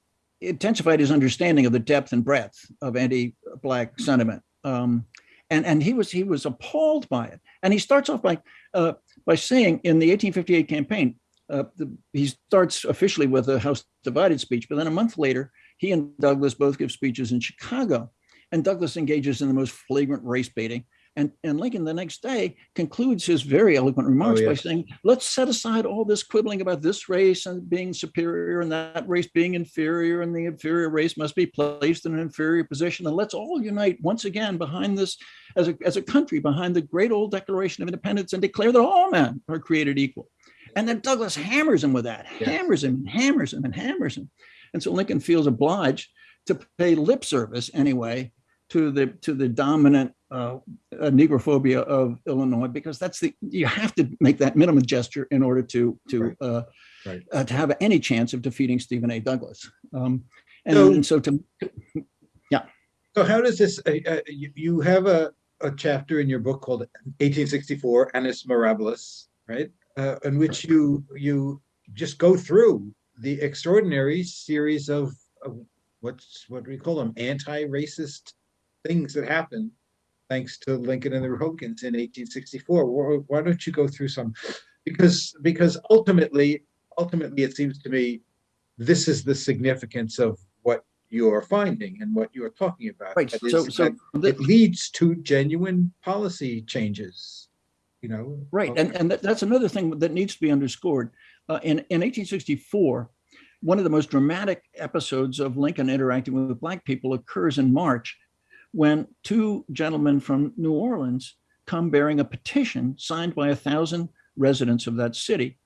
intensified his understanding of the depth and breadth of anti-black sentiment. Um, and and he was he was appalled by it. And he starts off by uh, by saying in the 1858 campaign, uh, the, he starts officially with a House divided speech, but then a month later, he and Douglas both give speeches in Chicago, and Douglas engages in the most flagrant race baiting. And, and Lincoln the next day concludes his very eloquent remarks by yes. saying, let's set aside all this quibbling about this race and being superior and that race being inferior and the inferior race must be placed in an inferior position. And let's all unite once again behind this as a, as a country, behind the great old Declaration of Independence and declare that all men are created equal. And then Douglas hammers him with that, Yes. hammers him, and hammers him, and hammers him. And so Lincoln feels obliged to pay lip service anyway to the to the dominant uh, uh, negrophobia of Illinois because that's the you have to make that minimum gesture in order to to Right. uh, Right. uh, to have any chance of defeating Stephen A. Douglas. Um, and, So- and so to yeah. So how does this, uh, uh, you, you have a, a chapter in your book called 1864 Annus Mirabilis, right? Uh, in which you, you just go through the extraordinary series of, of what's, what do we call them? Anti-racist things that happened thanks to Lincoln and the Republicans in 1864. Why, why don't you go through some? Because, because ultimately, ultimately, it seems to me, this is the significance of what you're finding and what you're talking about. right. That is So so that it leads to genuine policy changes, you know? Right, and, and that, that's another thing that needs to be underscored. Uh, in, in 1864, one of the most dramatic episodes of Lincoln interacting with black people occurs in March when two gentlemen from New Orleans come bearing a petition signed by a thousand residents of that city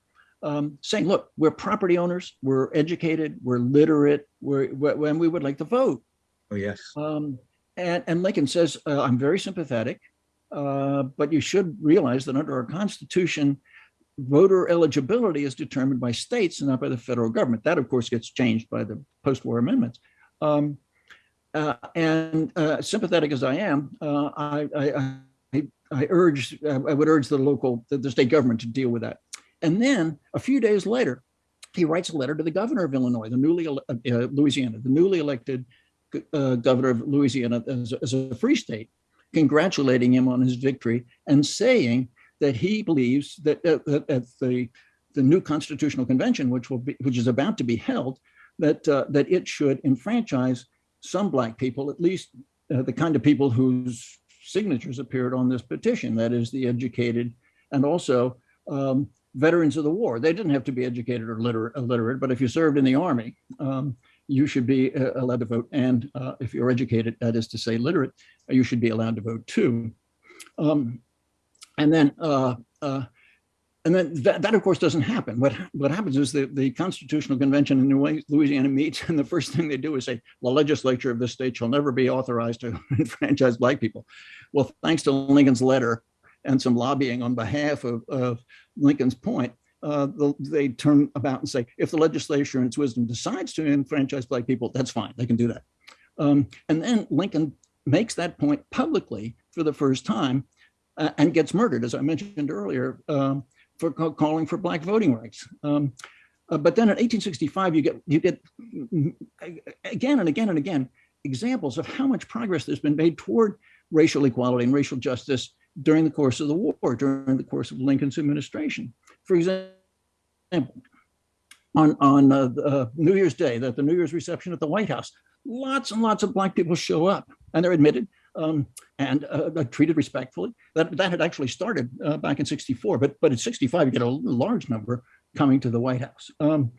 um, saying, look, we're property owners, we're educated, we're literate, we're, we're, and we would like to vote. Oh, yes. Um, and, and Lincoln says, uh, I'm very sympathetic, uh, but you should realize that under our Constitution, voter eligibility is determined by states and not by the federal government. That, of course, gets changed by the post-war amendments. Um, uh, and uh, sympathetic as I am, uh, I, I, I, I urge, I would urge the local, the, the state government to deal with that. And then a few days later, he writes a letter to the governor of Illinois, the newly uh, Louisiana, the newly elected uh, governor of Louisiana as, as a free state, congratulating him on his victory and saying that he believes that, uh, at the the new constitutional convention, which will be which is about to be held, that uh, that it should enfranchise some black people, at least uh, the kind of people whose signatures appeared on this petition, that is, the educated and also um, veterans of the war. They didn't have to be educated or literate, illiterate, but if you served in the army, um, you should be uh, allowed to vote. And uh, if you're educated, that is to say literate, you should be allowed to vote too. Um, and then, uh, uh, and then that, that of course doesn't happen. What what happens is the, the Constitutional Convention in New- Louisiana meets, and the first thing they do is say the legislature of this state shall never be authorized to enfranchise black people. Well, thanks to Lincoln's letter and some lobbying on behalf of, of Lincoln's point, uh, the, they turn about and say, if the legislature in its wisdom decides to enfranchise black people, that's fine, they can do that. Um, and then Lincoln makes that point publicly for the first time uh, and gets murdered, as I mentioned earlier, um, for ca- calling for black voting rights. Um, uh, but then in 1865, you get you get mm, again and again and again examples of how much progress there's been made toward racial equality and racial justice during the course of the war, during the course of Lincoln's administration. For example, on on uh, uh, New Year's Day, that the New Year's reception at the White House, lots and lots of black people show up, and they're admitted. um, and uh, uh, treated respectfully. That that had actually started uh, back in '64, but but in '65 you get a large number coming to the White House. Um,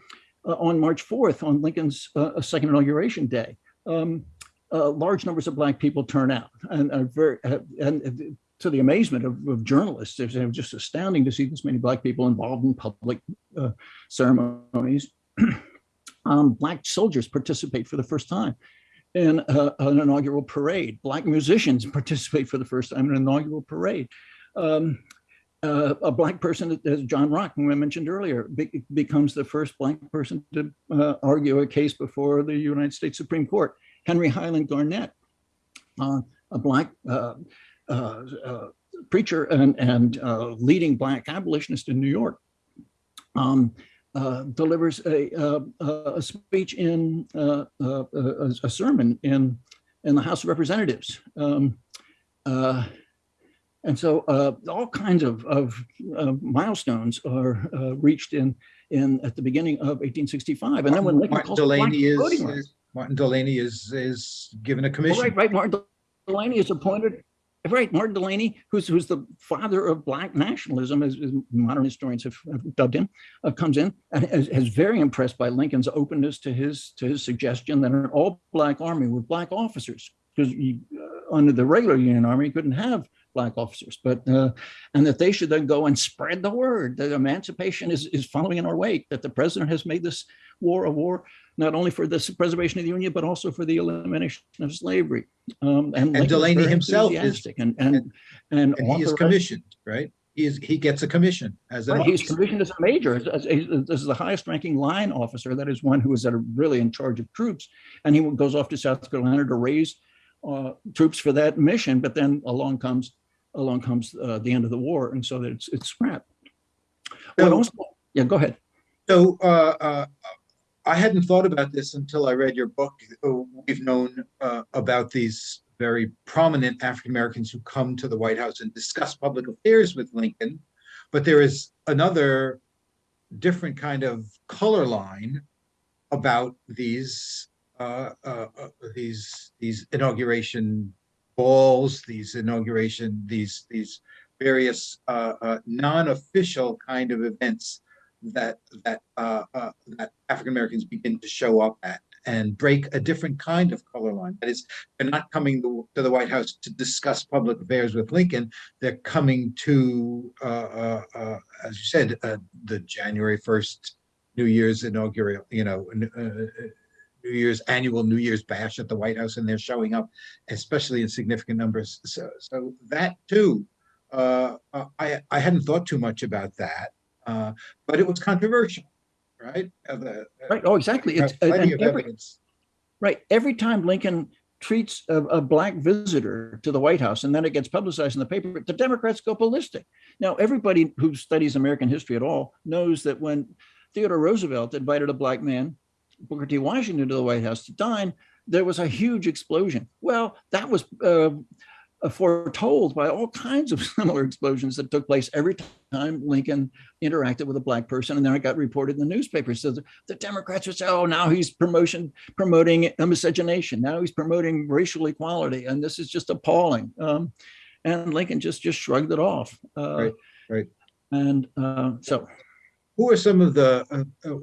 uh, on March 4th, on Lincoln's second inauguration day, um, large numbers of black people turn out, and very and to the amazement of, of journalists, it was just astounding to see this many black people involved in public uh, ceremonies. um, black soldiers participate for the first time in uh, an inaugural parade. Black musicians participate for the first time in an inaugural parade. Um, uh, a black person, as John Rock, whom I mentioned earlier, be becomes the first black person to uh, argue a case before the United States Supreme Court. Henry Highland Garnet, uh, a black uh, preacher and, and leading black abolitionist in New York, um, uh, delivers a, uh, a speech in uh, a, a, sermon in in the House of Representatives. Um, and so all kinds of, of milestones are reached in in at the beginning of 1865. And then when Martin Delany is, is, Martin Delany is is given a commission. right, right. Martin Delany is appointed Right, Martin Delany, who's who's the father of Black nationalism, as, as modern historians have, have dubbed him, uh, comes in and is, is, very impressed by Lincoln's openness to his to his suggestion that an all-black army with black officers, because uh, under the regular Union Army, you couldn't have black officers, but uh, and that they should then go and spread the word that emancipation is is following in our wake, that the president has made this war a war not only for the preservation of the Union, but also for the elimination of slavery. Um, and and Delany himself is and and and, and, and he is commissioned, right? He is he gets a commission as a right, he's commissioned as a major. As, as, as, this is the highest ranking line officer. That is one who is at a, really in charge of troops, and he goes off to South Carolina to raise uh, troops for that mission. But then along comes along comes uh, the end of the war, and so that it's it's scrapped. So, also, yeah, go ahead. So uh, uh I hadn't thought about this until I read your book. Oh, we've known uh, about these very prominent African Americans who come to the White House and discuss public affairs with Lincoln, but there is another different kind of color line about these uh, uh, uh these these inauguration balls, these inauguration these these various uh, uh, non-official kind of events that that uh, uh, that African Americans begin to show up at and break a different kind of color line. That is, they're not coming to, to the White House to discuss public affairs with Lincoln. They're coming to, uh, uh, uh as you said, uh, the January first New Year's inaugural, you know. New Year's annual New Year's bash at the White House, and they're showing up, especially in significant numbers. So, so that too, I I hadn't thought too much about that. Uh, but it was controversial, right? Uh, right. Oh, exactly. It's plenty of every, evidence. Right. Every time Lincoln treats a, a, black visitor to the White House and then it gets publicized in the paper, the Democrats go ballistic. Now, everybody who studies American history at all knows that when Theodore Roosevelt invited a black man, Booker T. Washington, to the White House to dine, there was a huge explosion. Well, that was uh, uh, foretold by all kinds of similar explosions that took place every time Lincoln interacted with a black person. And then it got reported in the newspapers. So the, the Democrats would say, oh, now he's promotion, promoting miscegenation. Now he's promoting racial equality. And this is just appalling. Um, and Lincoln just, just shrugged it off. Uh, right, right. And uh, so. Who are some of the, uh, uh,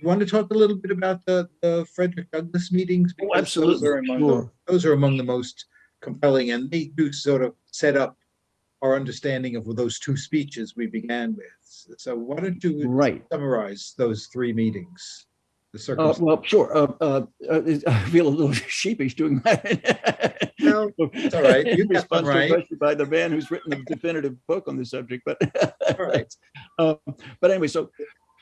you want to talk a little bit about the, the Frederick Douglass meetings? Oh, absolutely. Those are, among sure. the, those are among the most compelling, and they do sort of set up our understanding of those two speeches we began with. So why don't you right. summarize those three meetings? The uh, well, sure. Uh, uh, uh I feel a little sheepish doing that. no, it's all right. You got them right. By the man who's written the definitive book on the subject, but all right. Um, but anyway, so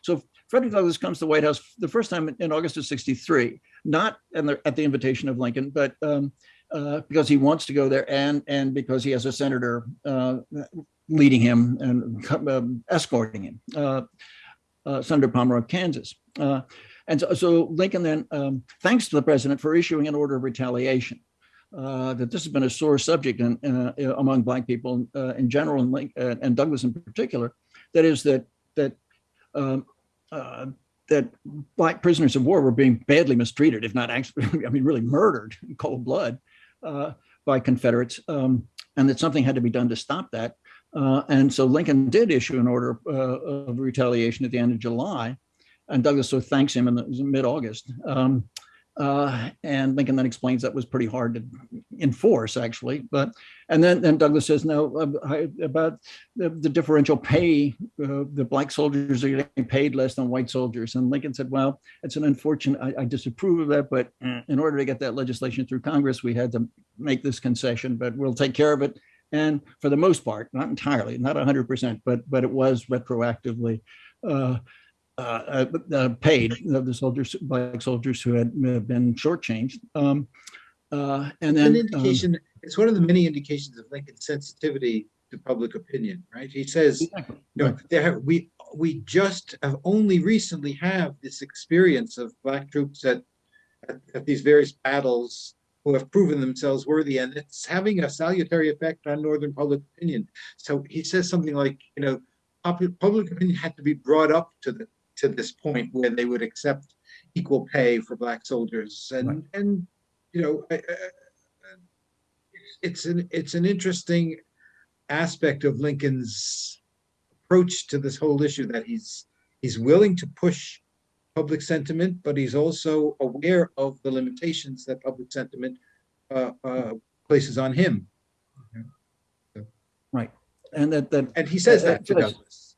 so Frederick Douglass comes to the White House the first time in August of '63, not the, at the invitation of Lincoln, but um, uh, because he wants to go there and and because he has a senator uh, leading him and um, escorting him, uh, uh, Senator Pomeroy of Kansas. Uh, and so, so, Lincoln then um, thanks to the president for issuing an order of retaliation. that this has been a sore subject in, among Black people in general and, Lincoln, and Douglass in particular. That is that that um, that black prisoners of war were being badly mistreated, if not actually, I mean, really murdered in cold blood uh, by Confederates, um, and that something had to be done to stop that. Uh, and so Lincoln did issue an order uh, of retaliation at the end of July, and Douglass so thanks him in the mid-August. Um, uh, and Lincoln then explains that was pretty hard to enforce, actually. But and then then Douglass says no uh, about the, the differential pay. Uh, the black soldiers are getting paid less than white soldiers, and Lincoln said, "Well, it's an unfortunate. I, I disapprove of that, but in order to get that legislation through Congress, we had to make this concession. But we'll take care of it." And for the most part, not entirely, not 100%, but but it was retroactively. Uh, uh, uh, paid of the soldiers, black soldiers who had been shortchanged. Um, uh, and then An indication, it's one of the many indications of Lincoln's sensitivity to public opinion, right? He says, um, exactly, you know, there, we, we just have only recently have this experience of black troops at, at, at these various battles who have proven themselves worthy, and it's having a salutary effect on Northern public opinion. So he says something like, you know, public, public opinion had to be brought up to the to this point where they would accept equal pay for black soldiers, and Right. and you know, I- I- it's an it's an interesting aspect of Lincoln's approach to this whole issue that he's he's willing to push public sentiment, but he's also aware of the limitations that public sentiment uh, uh, places on him. Right, and that that And he says that to. Douglass.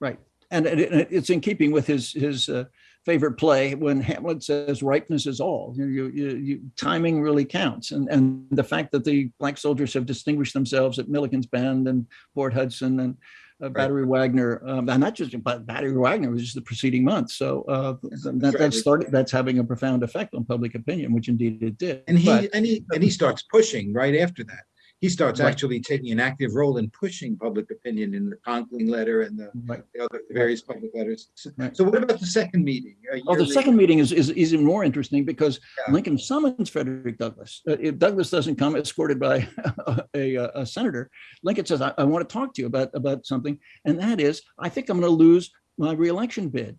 right, and it, it- it's in keeping with his his uh, favorite play when Hamlet says ripeness is all. You, you, you, you timing really counts, and and the fact that the black soldiers have distinguished themselves at Milliken's Bend and Port Hudson and. Uh, Battery Wagner, um, and not just but Battery Wagner was just the preceding month. So uh, that, that's that started. That's having a profound effect on public opinion, which indeed it did. And he But- and he and he starts pushing right after that. He starts Right. actually taking an active role in pushing public opinion in the Conkling letter and the, right. the other various public letters. So, Right. so what about the second meeting? Oh, the second meeting is, is is even more interesting because Yeah. Lincoln summons Frederick Douglass. Uh, if Douglass doesn't come escorted by a, a, a senator, Lincoln says, I, I want to talk to you about, about something. And that is, I think I'm going to lose my reelection bid.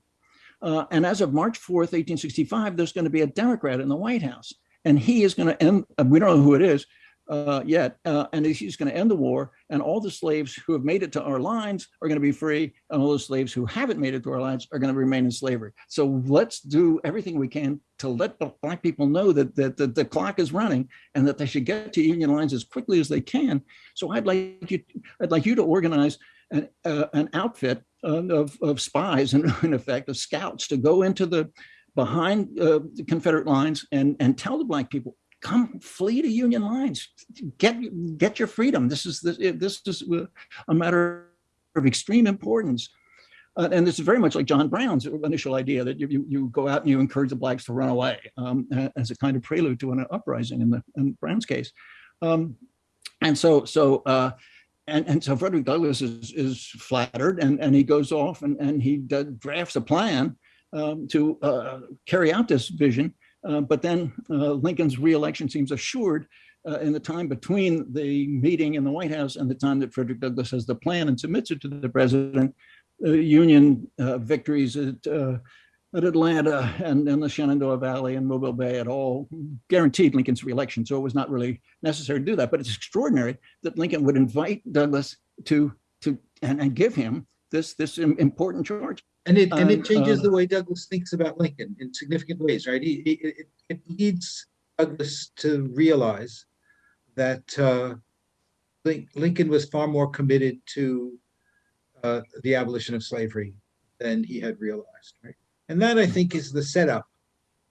Uh, and as of March 4th, 1865, there's going to be a Democrat in the White House. And he is going to end, we don't know who it is uh, yet, uh, and he's going to end the war. And all the slaves who have made it to our lines are going to be free. And all the slaves who haven't made it to our lines are going to remain in slavery. So let's do everything we can to let the black people know that, that, that the clock is running and that they should get to union lines as quickly as they can. So I'd like you, I'd like you to organize an, uh, an outfit of, of spies, in, in effect, of scouts to go into the behind uh, the Confederate lines and, and tell the black people, come flee to Union lines, get get your freedom. This is this, is a matter of extreme importance. Uh, and this is very much like John Brown's initial idea that you, you, you go out and you encourage the blacks to run away um, as a kind of prelude to an uprising in the in Brown's case. Um, and so so uh, and, and so Frederick Douglass is, is flattered and, and he goes off and, and he drafts a plan um, to uh, carry out this vision. Uh, but then uh, Lincoln's reelection seems assured uh, in the time between the meeting in the White House and the time that Frederick Douglass has the plan and submits it to the president. Union uh, victories at, uh, at Atlanta and in the Shenandoah Valley and Mobile Bay at all guaranteed Lincoln's reelection. So it was not really necessary to do that. But it's extraordinary that Lincoln would invite Douglass to to and, and give him this this important charge. And it and it changes uh, the way Douglass thinks about Lincoln in significant ways, right? He, he- it, it leads Douglass to realize that uh, Lincoln was far more committed to uh, the abolition of slavery than he had realized, right? And that I think is the setup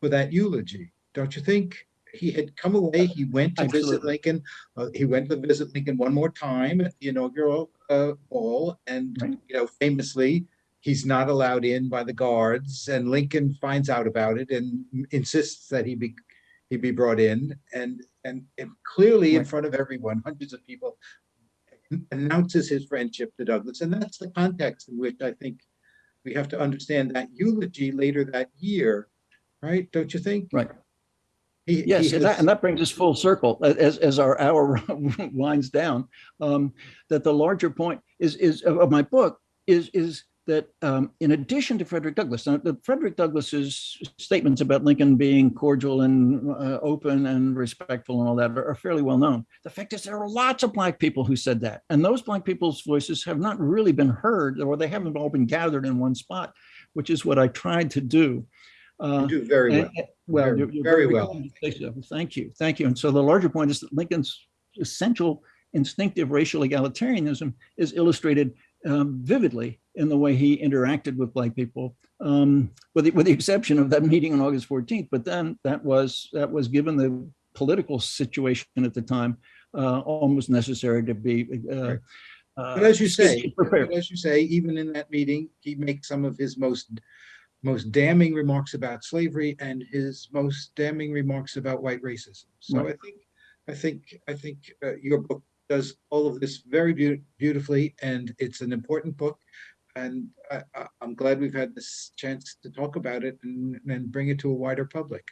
for that eulogy, don't you think? He had come away. He went to visit Lincoln. Uh, he went to visit Lincoln one more time at the inaugural uh, ball, and Right. you know, famously, he's not allowed in by the guards and lincoln finds out about it and insists that he be he be brought in and and, clearly in front of everyone hundreds of people announces his friendship to douglass and that's the context in which i think we have to understand that eulogy later that year right don't you think Right. he, Yes, he and that, and that brings us full circle as, as our hour winds down. Um, that the larger point is is of my book is is that um, in addition to Frederick Douglass, now, the Frederick Douglass's statements about Lincoln being cordial and uh, open and respectful and all that are, are fairly well known. The fact is, there are lots of Black people who said that, and those Black people's voices have not really been heard, or they haven't all been gathered in one spot, which is what I tried to do. Uh, You do very well. and- Well, Very- you're- you're very very well. kind to say so. Thank you, thank you. And so the larger point is that Lincoln's essential instinctive racial egalitarianism is illustrated um, vividly in the way he interacted with Black people, um, with, the, with the exception of that meeting on August 14th. But then that was that was given the political situation at the time uh, almost necessary to be. Uh, uh, But as you say, prepared. as you say, even in that meeting, he makes some of his most most damning remarks about slavery and his most damning remarks about white racism. So Right. I think, I think, I think uh, your book does all of this very beau- beautifully, and it's an important book. And I, I, I'm glad we've had this chance to talk about it and, and bring it to a wider public.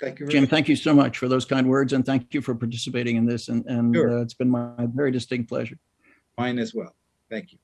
Thank you. very Jim, much. thank you so much for those kind words and thank you for participating in this. And, and Sure. uh, it's been my very distinct pleasure. Mine as well. Thank you.